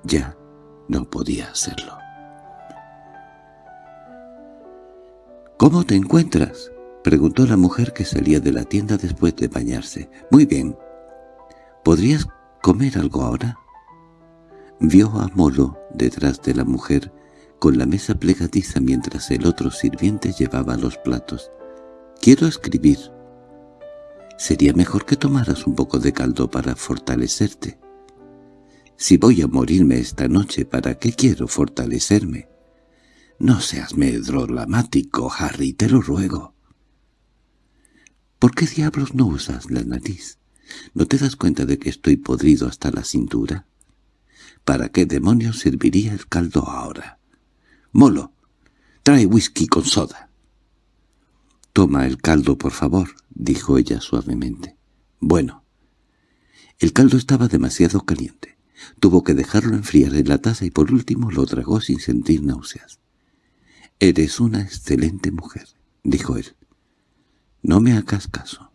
ya no podía hacerlo. —¿Cómo te encuentras? —preguntó la mujer que salía de la tienda después de bañarse. —Muy bien. ¿Podrías comer algo ahora? Vio a Molo detrás de la mujer, con la mesa plegadiza mientras el otro sirviente llevaba los platos. —Quiero escribir. —Sería mejor que tomaras un poco de caldo para fortalecerte. Si voy a morirme esta noche, ¿para qué quiero fortalecerme? No seas medrolamático, Harry, te lo ruego. ¿Por qué diablos no usas la nariz? ¿No te das cuenta de que estoy podrido hasta la cintura? ¿Para qué demonios serviría el caldo ahora? Molo, trae whisky con soda. —Toma el caldo, por favor —dijo ella suavemente. —Bueno. El caldo estaba demasiado caliente. Tuvo que dejarlo enfriar en la taza y por último lo tragó sin sentir náuseas. «Eres una excelente mujer», dijo él. «No me hagas caso».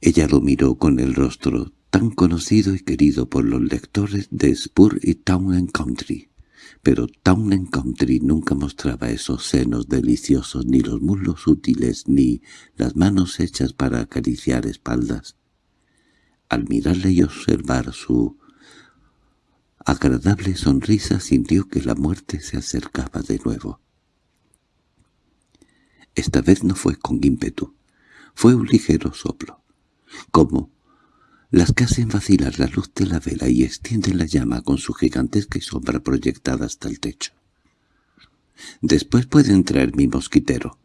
Ella lo miró con el rostro tan conocido y querido por los lectores de Spur y Town and Country. Pero Town and Country nunca mostraba esos senos deliciosos, ni los muslos útiles, ni las manos hechas para acariciar espaldas. Al mirarle y observar su agradable sonrisa sintió que la muerte se acercaba de nuevo. Esta vez no fue con ímpetu, fue un ligero soplo, como las que hacen vacilar la luz de la vela y extienden la llama con su gigantesca sombra proyectada hasta el techo. Después puede entrar mi mosquitero,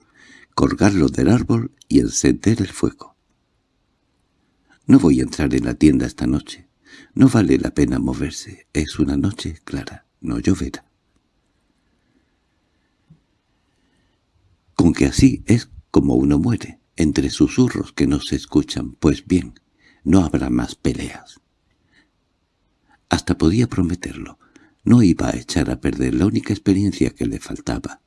colgarlo del árbol y encender el fuego. No voy a entrar en la tienda esta noche. No vale la pena moverse. Es una noche clara, no lloverá. Con que así es como uno muere, entre susurros que no se escuchan, pues bien, no habrá más peleas. Hasta podía prometerlo. No iba a echar a perder la única experiencia que le faltaba,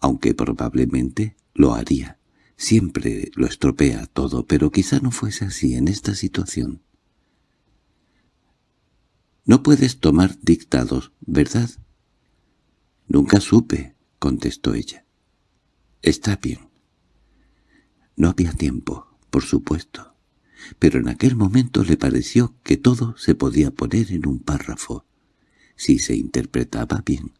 aunque probablemente lo haría. Siempre lo estropea todo, pero quizá no fuese así en esta situación. «No puedes tomar dictados, ¿verdad?» «Nunca supe», contestó ella. «Está bien». No había tiempo, por supuesto, pero en aquel momento le pareció que todo se podía poner en un párrafo, si se interpretaba bien.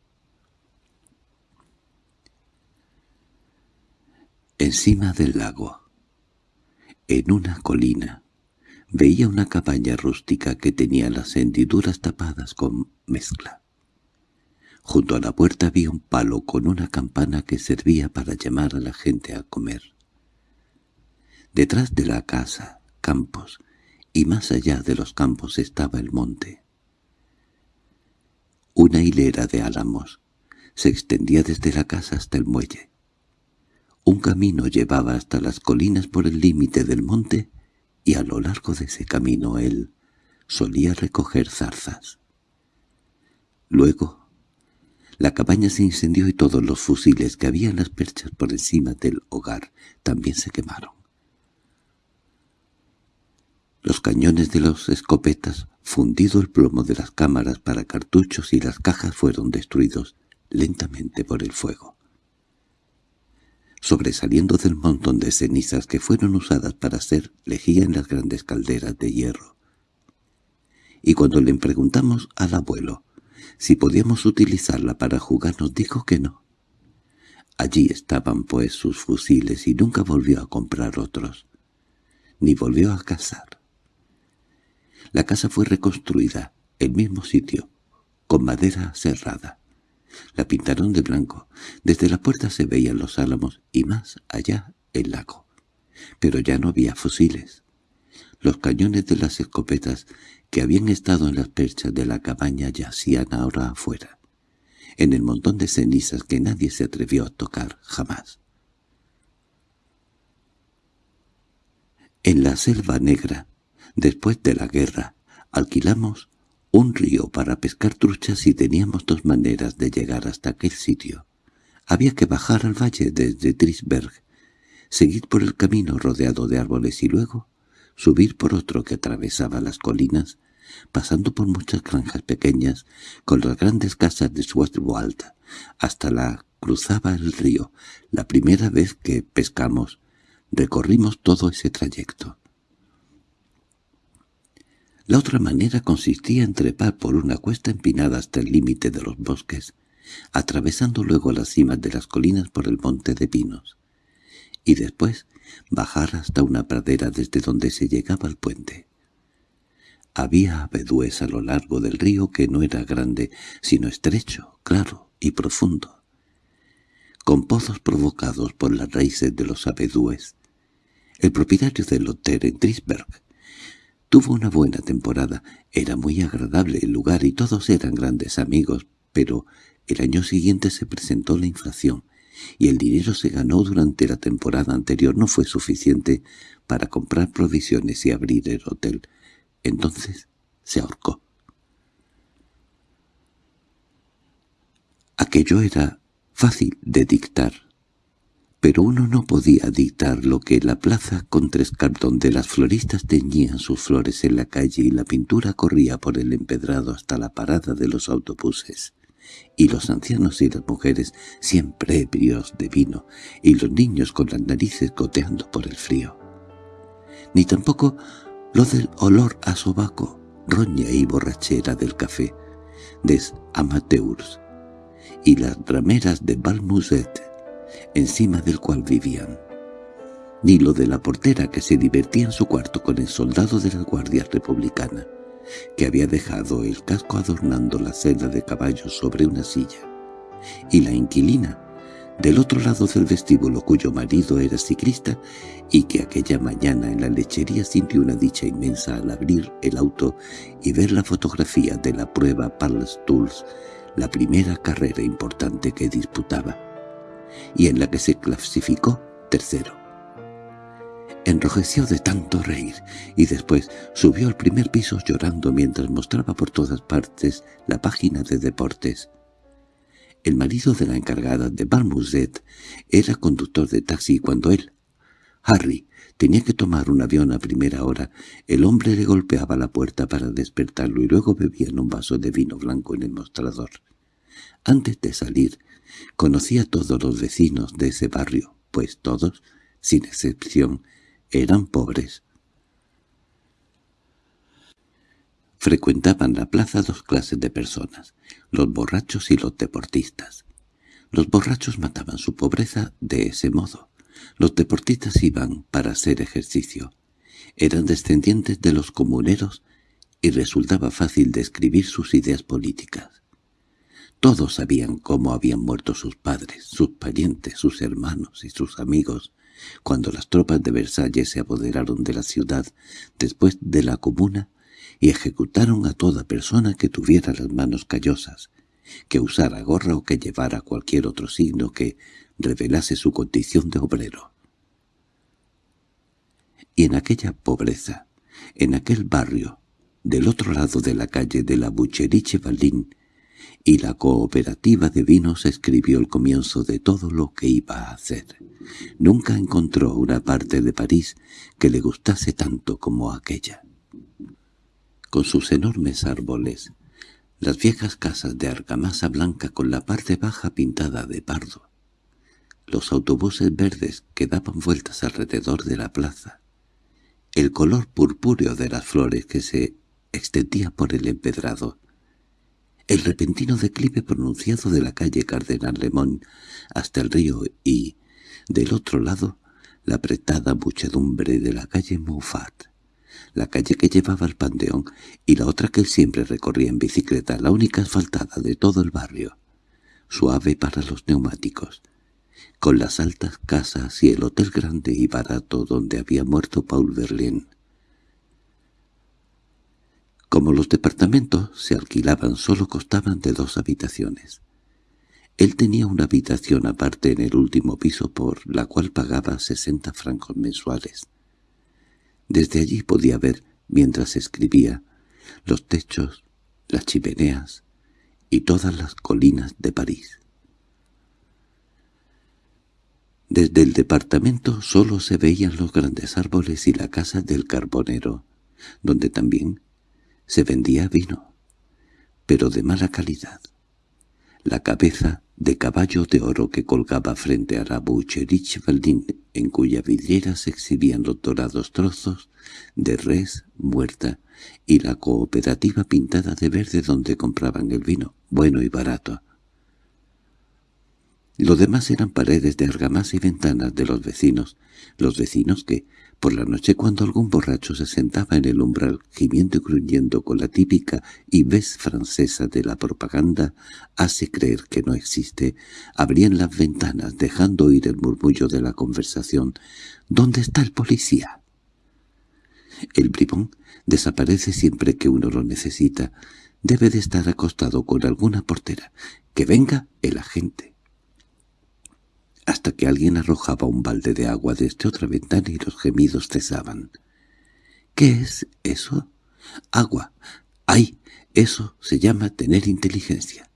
Encima del lago, en una colina, Veía una cabaña rústica que tenía las hendiduras tapadas con mezcla. Junto a la puerta había un palo con una campana que servía para llamar a la gente a comer. Detrás de la casa, campos, y más allá de los campos estaba el monte. Una hilera de álamos se extendía desde la casa hasta el muelle. Un camino llevaba hasta las colinas por el límite del monte y a lo largo de ese camino él solía recoger zarzas. Luego, la cabaña se incendió y todos los fusiles que había en las perchas por encima del hogar también se quemaron. Los cañones de los escopetas, fundido el plomo de las cámaras para cartuchos y las cajas fueron destruidos lentamente por el fuego sobresaliendo del montón de cenizas que fueron usadas para hacer lejía en las grandes calderas de hierro. Y cuando le preguntamos al abuelo si podíamos utilizarla para jugar nos dijo que no. Allí estaban pues sus fusiles y nunca volvió a comprar otros, ni volvió a cazar. La casa fue reconstruida, el mismo sitio, con madera cerrada. La pintaron de blanco. Desde la puerta se veían los álamos y más allá el lago. Pero ya no había fusiles. Los cañones de las escopetas que habían estado en las perchas de la cabaña yacían ahora afuera, en el montón de cenizas que nadie se atrevió a tocar jamás. En la selva negra, después de la guerra, alquilamos un río para pescar truchas y teníamos dos maneras de llegar hasta aquel sitio. Había que bajar al valle desde Trisberg, seguir por el camino rodeado de árboles y luego subir por otro que atravesaba las colinas, pasando por muchas granjas pequeñas con las grandes casas de Schwarzwald, hasta la cruzaba el río. La primera vez que pescamos, recorrimos todo ese trayecto. La otra manera consistía en trepar por una cuesta empinada hasta el límite de los bosques, atravesando luego las cimas de las colinas por el monte de pinos, y después bajar hasta una pradera desde donde se llegaba al puente. Había abedúes a lo largo del río que no era grande, sino estrecho, claro y profundo, con pozos provocados por las raíces de los abedúes. El propietario del hotel en Trisberg Tuvo una buena temporada, era muy agradable el lugar y todos eran grandes amigos, pero el año siguiente se presentó la inflación, y el dinero se ganó durante la temporada anterior no fue suficiente para comprar provisiones y abrir el hotel. Entonces se ahorcó. Aquello era fácil de dictar pero uno no podía dictar lo que la plaza con tres donde las floristas teñían sus flores en la calle y la pintura corría por el empedrado hasta la parada de los autobuses, y los ancianos y las mujeres siempre ebrios de vino, y los niños con las narices goteando por el frío. Ni tampoco lo del olor a sobaco, roña y borrachera del café, des amateurs, y las rameras de Balmuset encima del cual vivían. Ni lo de la portera que se divertía en su cuarto con el soldado de la Guardia Republicana, que había dejado el casco adornando la celda de caballos sobre una silla, y la inquilina, del otro lado del vestíbulo cuyo marido era ciclista y que aquella mañana en la lechería sintió una dicha inmensa al abrir el auto y ver la fotografía de la prueba Tools, la primera carrera importante que disputaba y en la que se clasificó tercero. Enrojeció de tanto reír y después subió al primer piso llorando mientras mostraba por todas partes la página de deportes. El marido de la encargada de Balmuzet era conductor de taxi cuando él, Harry, tenía que tomar un avión a primera hora, el hombre le golpeaba la puerta para despertarlo y luego bebían un vaso de vino blanco en el mostrador. Antes de salir, Conocía a todos los vecinos de ese barrio, pues todos, sin excepción, eran pobres. Frecuentaban la plaza dos clases de personas, los borrachos y los deportistas. Los borrachos mataban su pobreza de ese modo. Los deportistas iban para hacer ejercicio, Eran descendientes de los comuneros y resultaba fácil describir sus ideas políticas. Todos sabían cómo habían muerto sus padres, sus parientes, sus hermanos y sus amigos, cuando las tropas de Versalles se apoderaron de la ciudad después de la comuna y ejecutaron a toda persona que tuviera las manos callosas, que usara gorra o que llevara cualquier otro signo que revelase su condición de obrero. Y en aquella pobreza, en aquel barrio, del otro lado de la calle de la Bucheriche Balín, y la cooperativa de vinos escribió el comienzo de todo lo que iba a hacer. Nunca encontró una parte de París que le gustase tanto como aquella. Con sus enormes árboles, las viejas casas de argamasa blanca con la parte baja pintada de pardo, los autobuses verdes que daban vueltas alrededor de la plaza, el color purpúreo de las flores que se extendía por el empedrado, el repentino declive pronunciado de la calle Cardenal Lemón hasta el río y, del otro lado, la apretada muchedumbre de la calle Moufat, la calle que llevaba al Panteón y la otra que él siempre recorría en bicicleta, la única asfaltada de todo el barrio, suave para los neumáticos, con las altas casas y el hotel grande y barato donde había muerto Paul Verlaine. Como los departamentos se alquilaban solo costaban de dos habitaciones. Él tenía una habitación aparte en el último piso por la cual pagaba sesenta francos mensuales. Desde allí podía ver, mientras escribía, los techos, las chimeneas y todas las colinas de París. Desde el departamento solo se veían los grandes árboles y la casa del carbonero, donde también se vendía vino, pero de mala calidad. La cabeza de caballo de oro que colgaba frente a la Bucherich Valdín, en cuya vidriera se exhibían los dorados trozos de res muerta y la cooperativa pintada de verde donde compraban el vino, bueno y barato. Lo demás eran paredes de argamasa y ventanas de los vecinos, los vecinos que, por la noche cuando algún borracho se sentaba en el umbral gimiendo y gruñendo con la típica y ves francesa de la propaganda, hace creer que no existe, abrían las ventanas dejando oír el murmullo de la conversación. ¿Dónde está el policía? El bribón desaparece siempre que uno lo necesita. Debe de estar acostado con alguna portera. ¡Que venga el agente! Hasta que alguien arrojaba un balde de agua desde otra ventana y los gemidos cesaban. —¿Qué es eso? —Agua. —¡Ay! Eso se llama tener inteligencia.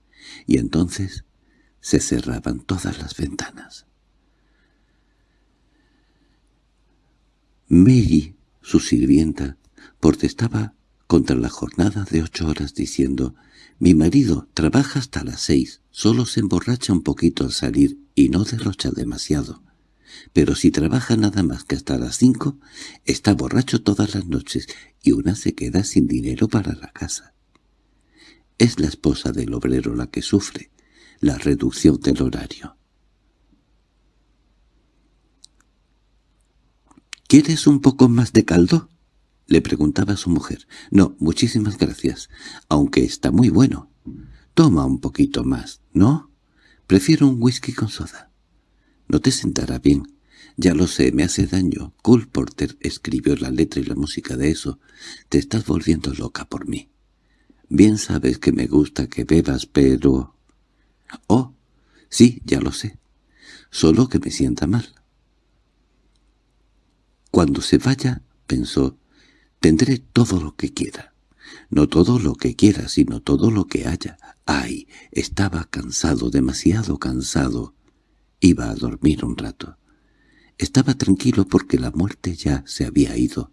Y entonces se cerraban todas las ventanas. Mary, su sirvienta, protestaba contra la jornada de ocho horas diciendo «Mi marido trabaja hasta las seis, solo se emborracha un poquito al salir y no derrocha demasiado. Pero si trabaja nada más que hasta las cinco, está borracho todas las noches y una se queda sin dinero para la casa. Es la esposa del obrero la que sufre la reducción del horario. —¿Quieres un poco más de caldo? —le preguntaba a su mujer. —No, muchísimas gracias, aunque está muy bueno. Toma un poquito más, ¿no? Prefiero un whisky con soda. No te sentará bien. Ya lo sé, me hace daño. Cole Porter escribió la letra y la música de eso. Te estás volviendo loca por mí. Bien sabes que me gusta que bebas, pero... Oh, sí, ya lo sé. Solo que me sienta mal. Cuando se vaya, pensó, tendré todo lo que quiera. No todo lo que quiera, sino todo lo que haya. ¡Ay! Estaba cansado, demasiado cansado. Iba a dormir un rato. Estaba tranquilo porque la muerte ya se había ido.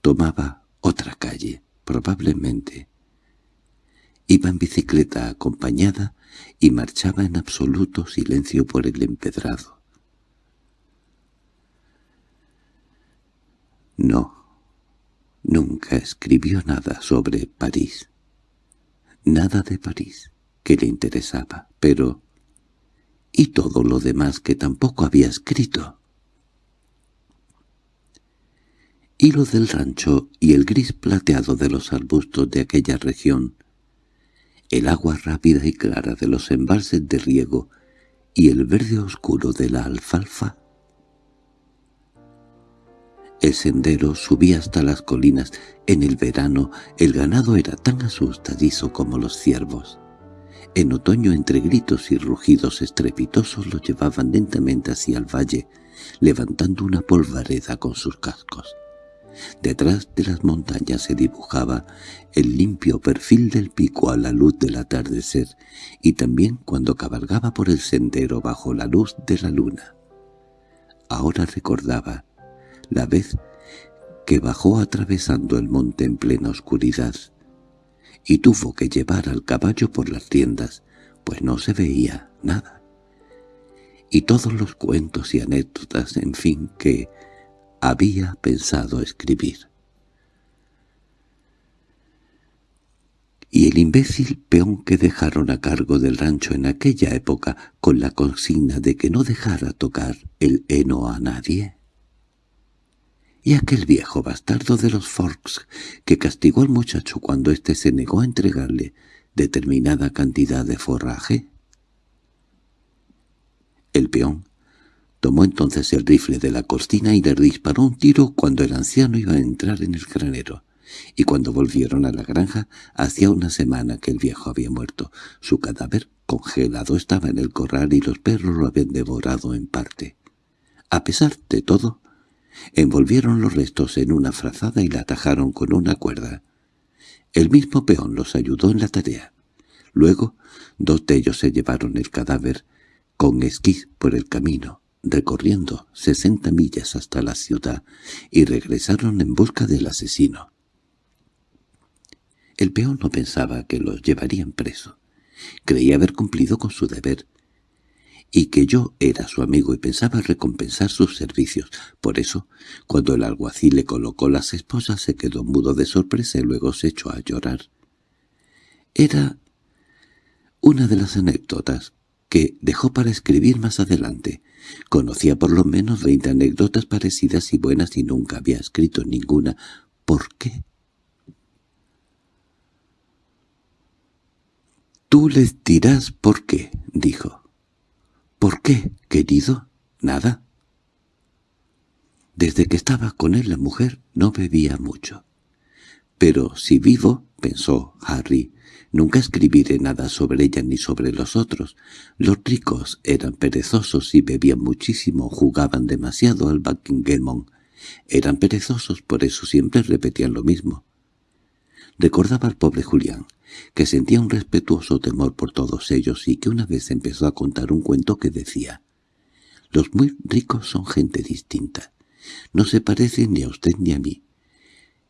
Tomaba otra calle, probablemente. Iba en bicicleta acompañada y marchaba en absoluto silencio por el empedrado. No, Nunca escribió nada sobre París. Nada de París que le interesaba, pero... ¿Y todo lo demás que tampoco había escrito? hilo del rancho y el gris plateado de los arbustos de aquella región, el agua rápida y clara de los embalses de riego y el verde oscuro de la alfalfa. Sendero subía hasta las colinas. En el verano el ganado era tan asustadizo como los ciervos. En otoño entre gritos y rugidos estrepitosos lo llevaban lentamente hacia el valle, levantando una polvareda con sus cascos. Detrás de las montañas se dibujaba el limpio perfil del pico a la luz del atardecer, y también cuando cabalgaba por el sendero bajo la luz de la luna. Ahora recordaba la vez que bajó atravesando el monte en plena oscuridad, y tuvo que llevar al caballo por las tiendas, pues no se veía nada. Y todos los cuentos y anécdotas, en fin, que había pensado escribir. Y el imbécil peón que dejaron a cargo del rancho en aquella época con la consigna de que no dejara tocar el heno a nadie. Y aquel viejo bastardo de los Forks que castigó al muchacho cuando éste se negó a entregarle determinada cantidad de forraje. El peón Tomó entonces el rifle de la cortina y le disparó un tiro cuando el anciano iba a entrar en el granero. Y cuando volvieron a la granja, hacía una semana que el viejo había muerto. Su cadáver congelado estaba en el corral y los perros lo habían devorado en parte. A pesar de todo, envolvieron los restos en una frazada y la atajaron con una cuerda. El mismo peón los ayudó en la tarea. Luego, dos de ellos se llevaron el cadáver con esquí por el camino recorriendo sesenta millas hasta la ciudad y regresaron en busca del asesino. El peón no pensaba que los llevarían preso. Creía haber cumplido con su deber y que yo era su amigo y pensaba recompensar sus servicios. Por eso, cuando el alguacil le colocó las esposas, se quedó mudo de sorpresa y luego se echó a llorar. Era una de las anécdotas que dejó para escribir más adelante. Conocía por lo menos veinte anécdotas parecidas y buenas y nunca había escrito ninguna. ¿Por qué? «Tú les dirás por qué», dijo. «¿Por qué, querido? Nada». Desde que estaba con él la mujer no bebía mucho. «Pero si vivo», pensó Harry, Nunca escribiré nada sobre ella ni sobre los otros. Los ricos eran perezosos y bebían muchísimo, jugaban demasiado al Buckingham. Eran perezosos, por eso siempre repetían lo mismo. Recordaba al pobre Julián, que sentía un respetuoso temor por todos ellos y que una vez empezó a contar un cuento que decía «Los muy ricos son gente distinta. No se parecen ni a usted ni a mí».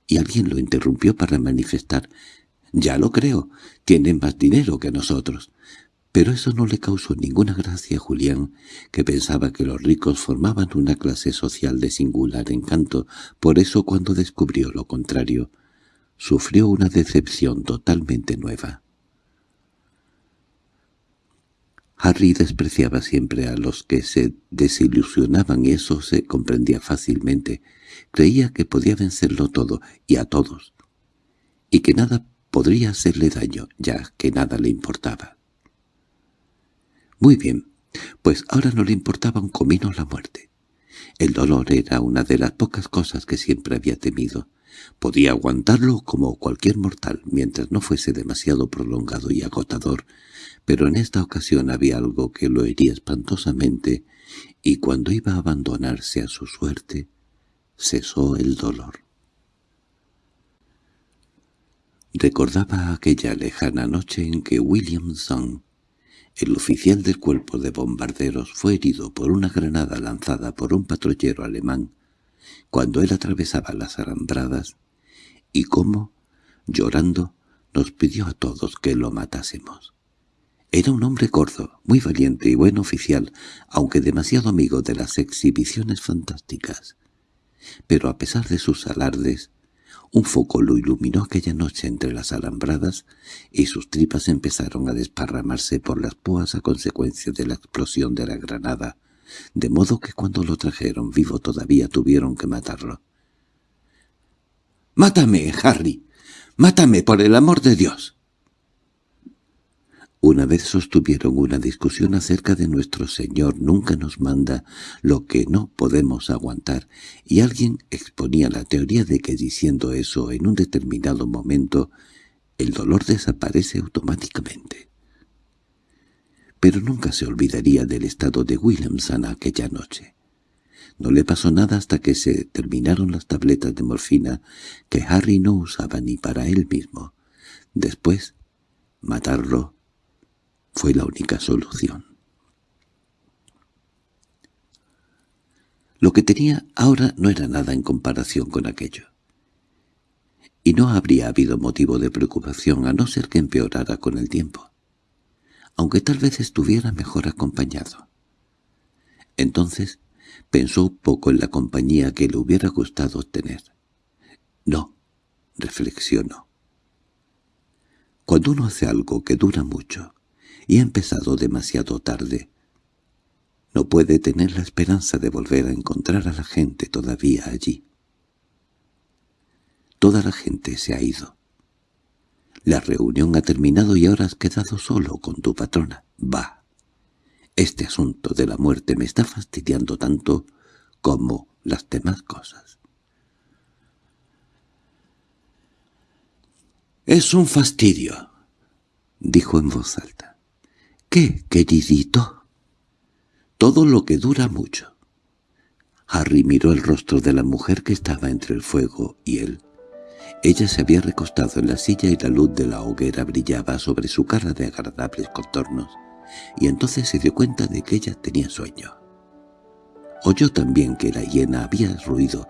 Y alguien lo interrumpió para manifestar ya lo creo, tienen más dinero que nosotros. Pero eso no le causó ninguna gracia a Julián, que pensaba que los ricos formaban una clase social de singular encanto, por eso cuando descubrió lo contrario, sufrió una decepción totalmente nueva. Harry despreciaba siempre a los que se desilusionaban y eso se comprendía fácilmente. Creía que podía vencerlo todo y a todos, y que nada podría hacerle daño, ya que nada le importaba. Muy bien, pues ahora no le importaba un comino la muerte. El dolor era una de las pocas cosas que siempre había temido. Podía aguantarlo como cualquier mortal, mientras no fuese demasiado prolongado y agotador, pero en esta ocasión había algo que lo hería espantosamente, y cuando iba a abandonarse a su suerte, cesó el dolor. Recordaba aquella lejana noche en que Williamson, el oficial del cuerpo de bombarderos, fue herido por una granada lanzada por un patrullero alemán cuando él atravesaba las alambradas, y cómo, llorando, nos pidió a todos que lo matásemos. Era un hombre gordo, muy valiente y buen oficial, aunque demasiado amigo de las exhibiciones fantásticas. Pero a pesar de sus alardes, un foco lo iluminó aquella noche entre las alambradas y sus tripas empezaron a desparramarse por las púas a consecuencia de la explosión de la granada, de modo que cuando lo trajeron vivo todavía tuvieron que matarlo. —¡Mátame, Harry! ¡Mátame, por el amor de Dios! Una vez sostuvieron una discusión acerca de nuestro Señor nunca nos manda lo que no podemos aguantar, y alguien exponía la teoría de que diciendo eso en un determinado momento el dolor desaparece automáticamente. Pero nunca se olvidaría del estado de Williamson aquella noche. No le pasó nada hasta que se terminaron las tabletas de morfina que Harry no usaba ni para él mismo. Después, matarlo fue la única solución. Lo que tenía ahora no era nada en comparación con aquello. Y no habría habido motivo de preocupación a no ser que empeorara con el tiempo, aunque tal vez estuviera mejor acompañado. Entonces pensó un poco en la compañía que le hubiera gustado tener. No, reflexionó. Cuando uno hace algo que dura mucho, y ha empezado demasiado tarde. No puede tener la esperanza de volver a encontrar a la gente todavía allí. Toda la gente se ha ido. La reunión ha terminado y ahora has quedado solo con tu patrona. Va. Este asunto de la muerte me está fastidiando tanto como las demás cosas. —Es un fastidio —dijo en voz alta. —¿Qué, queridito? —Todo lo que dura mucho. Harry miró el rostro de la mujer que estaba entre el fuego y él. Ella se había recostado en la silla y la luz de la hoguera brillaba sobre su cara de agradables contornos, y entonces se dio cuenta de que ella tenía sueño. Oyó también que la hiena había ruido,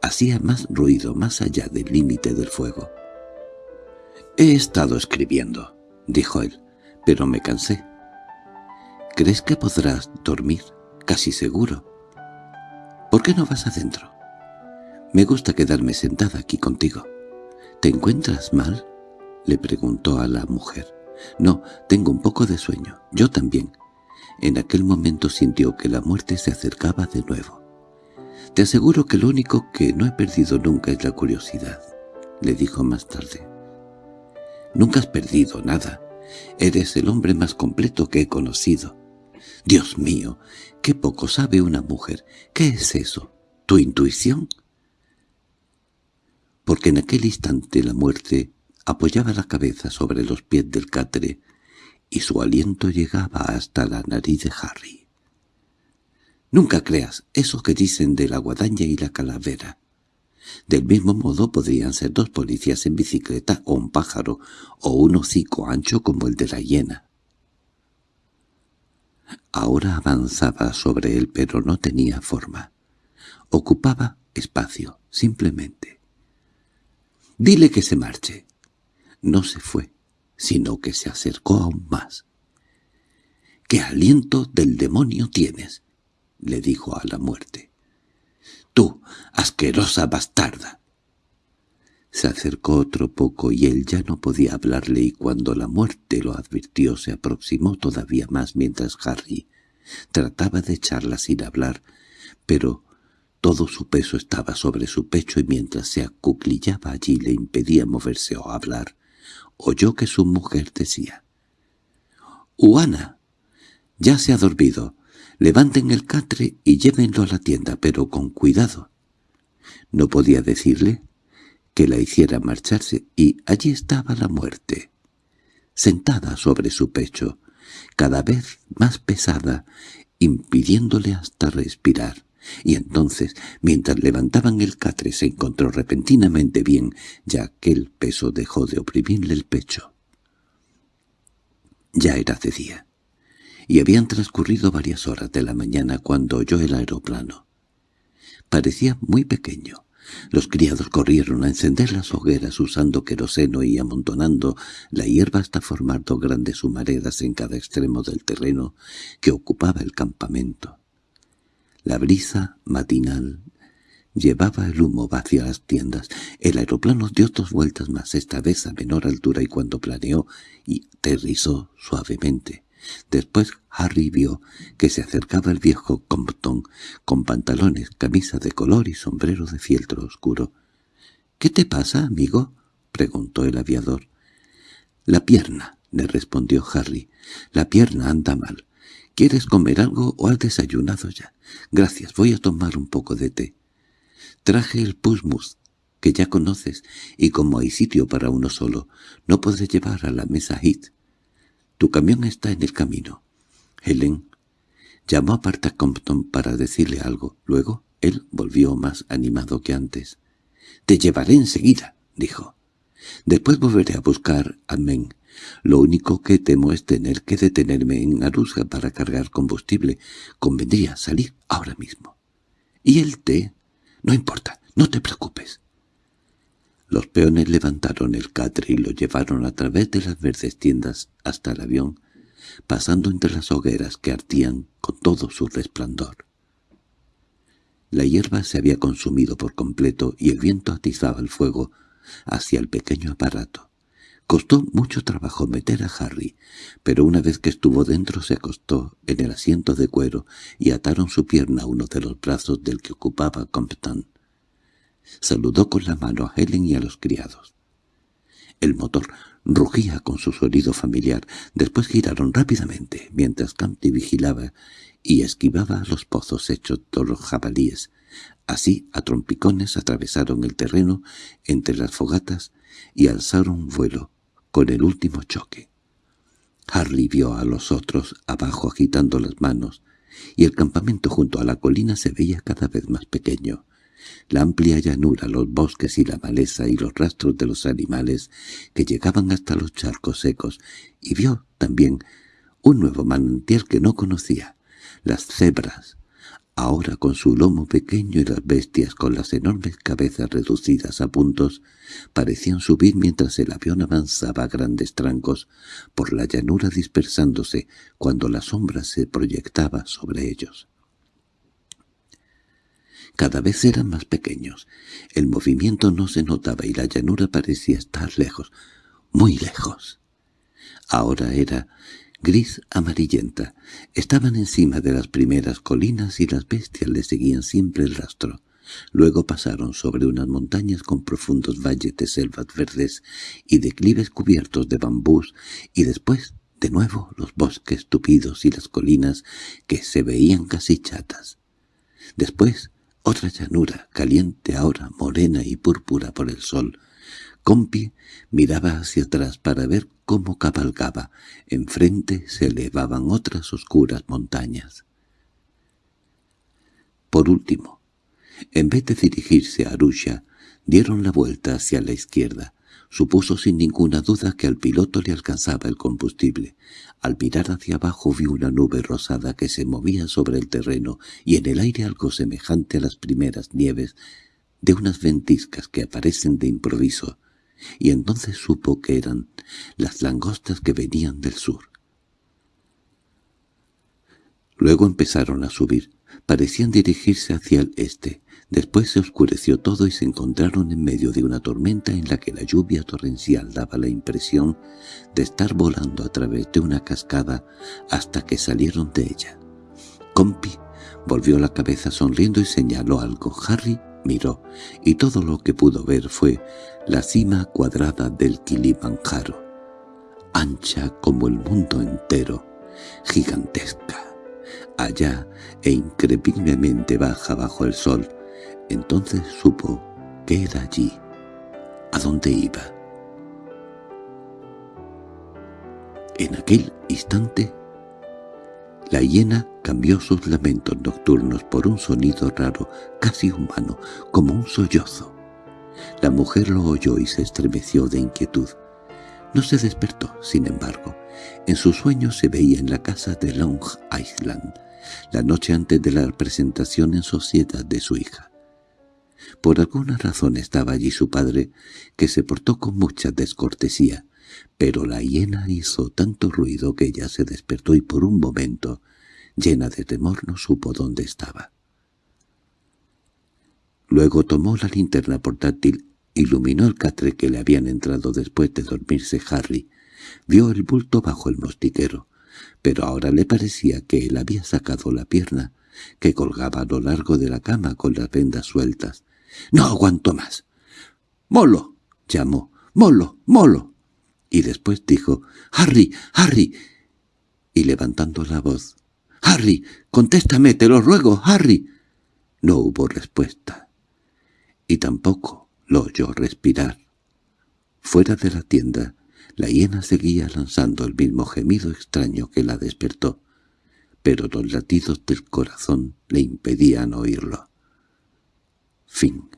hacía más ruido más allá del límite del fuego. «He estado escribiendo», dijo él, «pero me cansé. ¿Crees que podrás dormir? Casi seguro. ¿Por qué no vas adentro? Me gusta quedarme sentada aquí contigo. ¿Te encuentras mal? Le preguntó a la mujer. No, tengo un poco de sueño. Yo también. En aquel momento sintió que la muerte se acercaba de nuevo. Te aseguro que lo único que no he perdido nunca es la curiosidad, le dijo más tarde. Nunca has perdido nada. Eres el hombre más completo que he conocido. Dios mío, qué poco sabe una mujer. ¿Qué es eso? ¿Tu intuición? Porque en aquel instante la muerte apoyaba la cabeza sobre los pies del catre y su aliento llegaba hasta la nariz de Harry. Nunca creas eso que dicen de la guadaña y la calavera. Del mismo modo podrían ser dos policías en bicicleta o un pájaro o un hocico ancho como el de la hiena. Ahora avanzaba sobre él pero no tenía forma. Ocupaba espacio, simplemente. «Dile que se marche». No se fue, sino que se acercó aún más. «¿Qué aliento del demonio tienes?» le dijo a la muerte. «Tú, asquerosa bastarda». Se acercó otro poco y él ya no podía hablarle y cuando la muerte lo advirtió se aproximó todavía más mientras Harry trataba de echarla sin hablar, pero todo su peso estaba sobre su pecho y mientras se acuclillaba allí le impedía moverse o hablar, oyó que su mujer decía «Uana, ya se ha dormido. Levanten el catre y llévenlo a la tienda, pero con cuidado». No podía decirle que la hiciera marcharse, y allí estaba la muerte, sentada sobre su pecho, cada vez más pesada, impidiéndole hasta respirar. Y entonces, mientras levantaban el catre, se encontró repentinamente bien, ya que el peso dejó de oprimirle el pecho. Ya era de día, y habían transcurrido varias horas de la mañana cuando oyó el aeroplano. Parecía muy pequeño, los criados corrieron a encender las hogueras usando queroseno y amontonando la hierba hasta formar dos grandes humaredas en cada extremo del terreno que ocupaba el campamento. La brisa matinal llevaba el humo hacia las tiendas. El aeroplano dio dos vueltas más, esta vez a menor altura, y cuando planeó y aterrizó suavemente. Después Harry vio que se acercaba el viejo Compton, con pantalones, camisa de color y sombrero de fieltro oscuro. —¿Qué te pasa, amigo? —preguntó el aviador. —La pierna —le respondió Harry—. La pierna anda mal. ¿Quieres comer algo o has desayunado ya? Gracias, voy a tomar un poco de té. Traje el pusmus, que ya conoces, y como hay sitio para uno solo, no podré llevar a la mesa Hit. Tu camión está en el camino. Helen llamó a Parta Compton para decirle algo. Luego él volvió más animado que antes. «Te llevaré enseguida», dijo. «Después volveré a buscar a Men. Lo único que temo es tener que detenerme en Arusha para cargar combustible. Convendría salir ahora mismo». «¿Y el té?» «No importa, no te preocupes». Los peones levantaron el catre y lo llevaron a través de las verdes tiendas hasta el avión, pasando entre las hogueras que ardían con todo su resplandor. La hierba se había consumido por completo y el viento atizaba el fuego hacia el pequeño aparato. Costó mucho trabajo meter a Harry, pero una vez que estuvo dentro se acostó en el asiento de cuero y ataron su pierna a uno de los brazos del que ocupaba Compton. Saludó con la mano a Helen y a los criados. El motor rugía con su sonido familiar. Después giraron rápidamente, mientras Campty vigilaba y esquivaba los pozos hechos por los jabalíes. Así, a trompicones atravesaron el terreno entre las fogatas y alzaron vuelo con el último choque. Harley vio a los otros abajo agitando las manos, y el campamento junto a la colina se veía cada vez más pequeño. La amplia llanura, los bosques y la maleza y los rastros de los animales que llegaban hasta los charcos secos, y vio también un nuevo manantial que no conocía, las cebras, ahora con su lomo pequeño y las bestias con las enormes cabezas reducidas a puntos, parecían subir mientras el avión avanzaba a grandes trancos por la llanura dispersándose cuando la sombra se proyectaba sobre ellos. Cada vez eran más pequeños. El movimiento no se notaba y la llanura parecía estar lejos, muy lejos. Ahora era gris amarillenta. Estaban encima de las primeras colinas y las bestias le seguían siempre el rastro. Luego pasaron sobre unas montañas con profundos valles de selvas verdes y declives cubiertos de bambús, y después, de nuevo, los bosques tupidos y las colinas que se veían casi chatas. Después, otra llanura, caliente ahora, morena y púrpura por el sol. Compi miraba hacia atrás para ver cómo cabalgaba. Enfrente se elevaban otras oscuras montañas. Por último, en vez de dirigirse a Arusha, dieron la vuelta hacia la izquierda. Supuso sin ninguna duda que al piloto le alcanzaba el combustible. Al mirar hacia abajo vio una nube rosada que se movía sobre el terreno y en el aire algo semejante a las primeras nieves de unas ventiscas que aparecen de improviso, y entonces supo que eran las langostas que venían del sur. Luego empezaron a subir. Parecían dirigirse hacia el este. Después se oscureció todo y se encontraron en medio de una tormenta en la que la lluvia torrencial daba la impresión de estar volando a través de una cascada hasta que salieron de ella. Compi volvió la cabeza sonriendo y señaló algo. Harry miró, y todo lo que pudo ver fue la cima cuadrada del Kilimanjaro, ancha como el mundo entero, gigantesca, allá e increíblemente baja bajo el sol, entonces supo que era allí, a dónde iba. En aquel instante, la hiena cambió sus lamentos nocturnos por un sonido raro, casi humano, como un sollozo. La mujer lo oyó y se estremeció de inquietud. No se despertó, sin embargo. En su sueño se veía en la casa de Long Island, la noche antes de la presentación en sociedad de su hija. Por alguna razón estaba allí su padre, que se portó con mucha descortesía, pero la hiena hizo tanto ruido que ella se despertó y por un momento, llena de temor, no supo dónde estaba. Luego tomó la linterna portátil, iluminó el catre que le habían entrado después de dormirse Harry, vio el bulto bajo el mostiquero, pero ahora le parecía que él había sacado la pierna, que colgaba a lo largo de la cama con las vendas sueltas, —¡No aguanto más! —¡Molo! —llamó. —¡Molo! ¡Molo! Y después dijo —¡Harry! ¡Harry! Y levantando la voz —¡Harry! ¡Contéstame, te lo ruego, Harry! No hubo respuesta. Y tampoco lo oyó respirar. Fuera de la tienda, la hiena seguía lanzando el mismo gemido extraño que la despertó, pero los latidos del corazón le impedían oírlo. Fin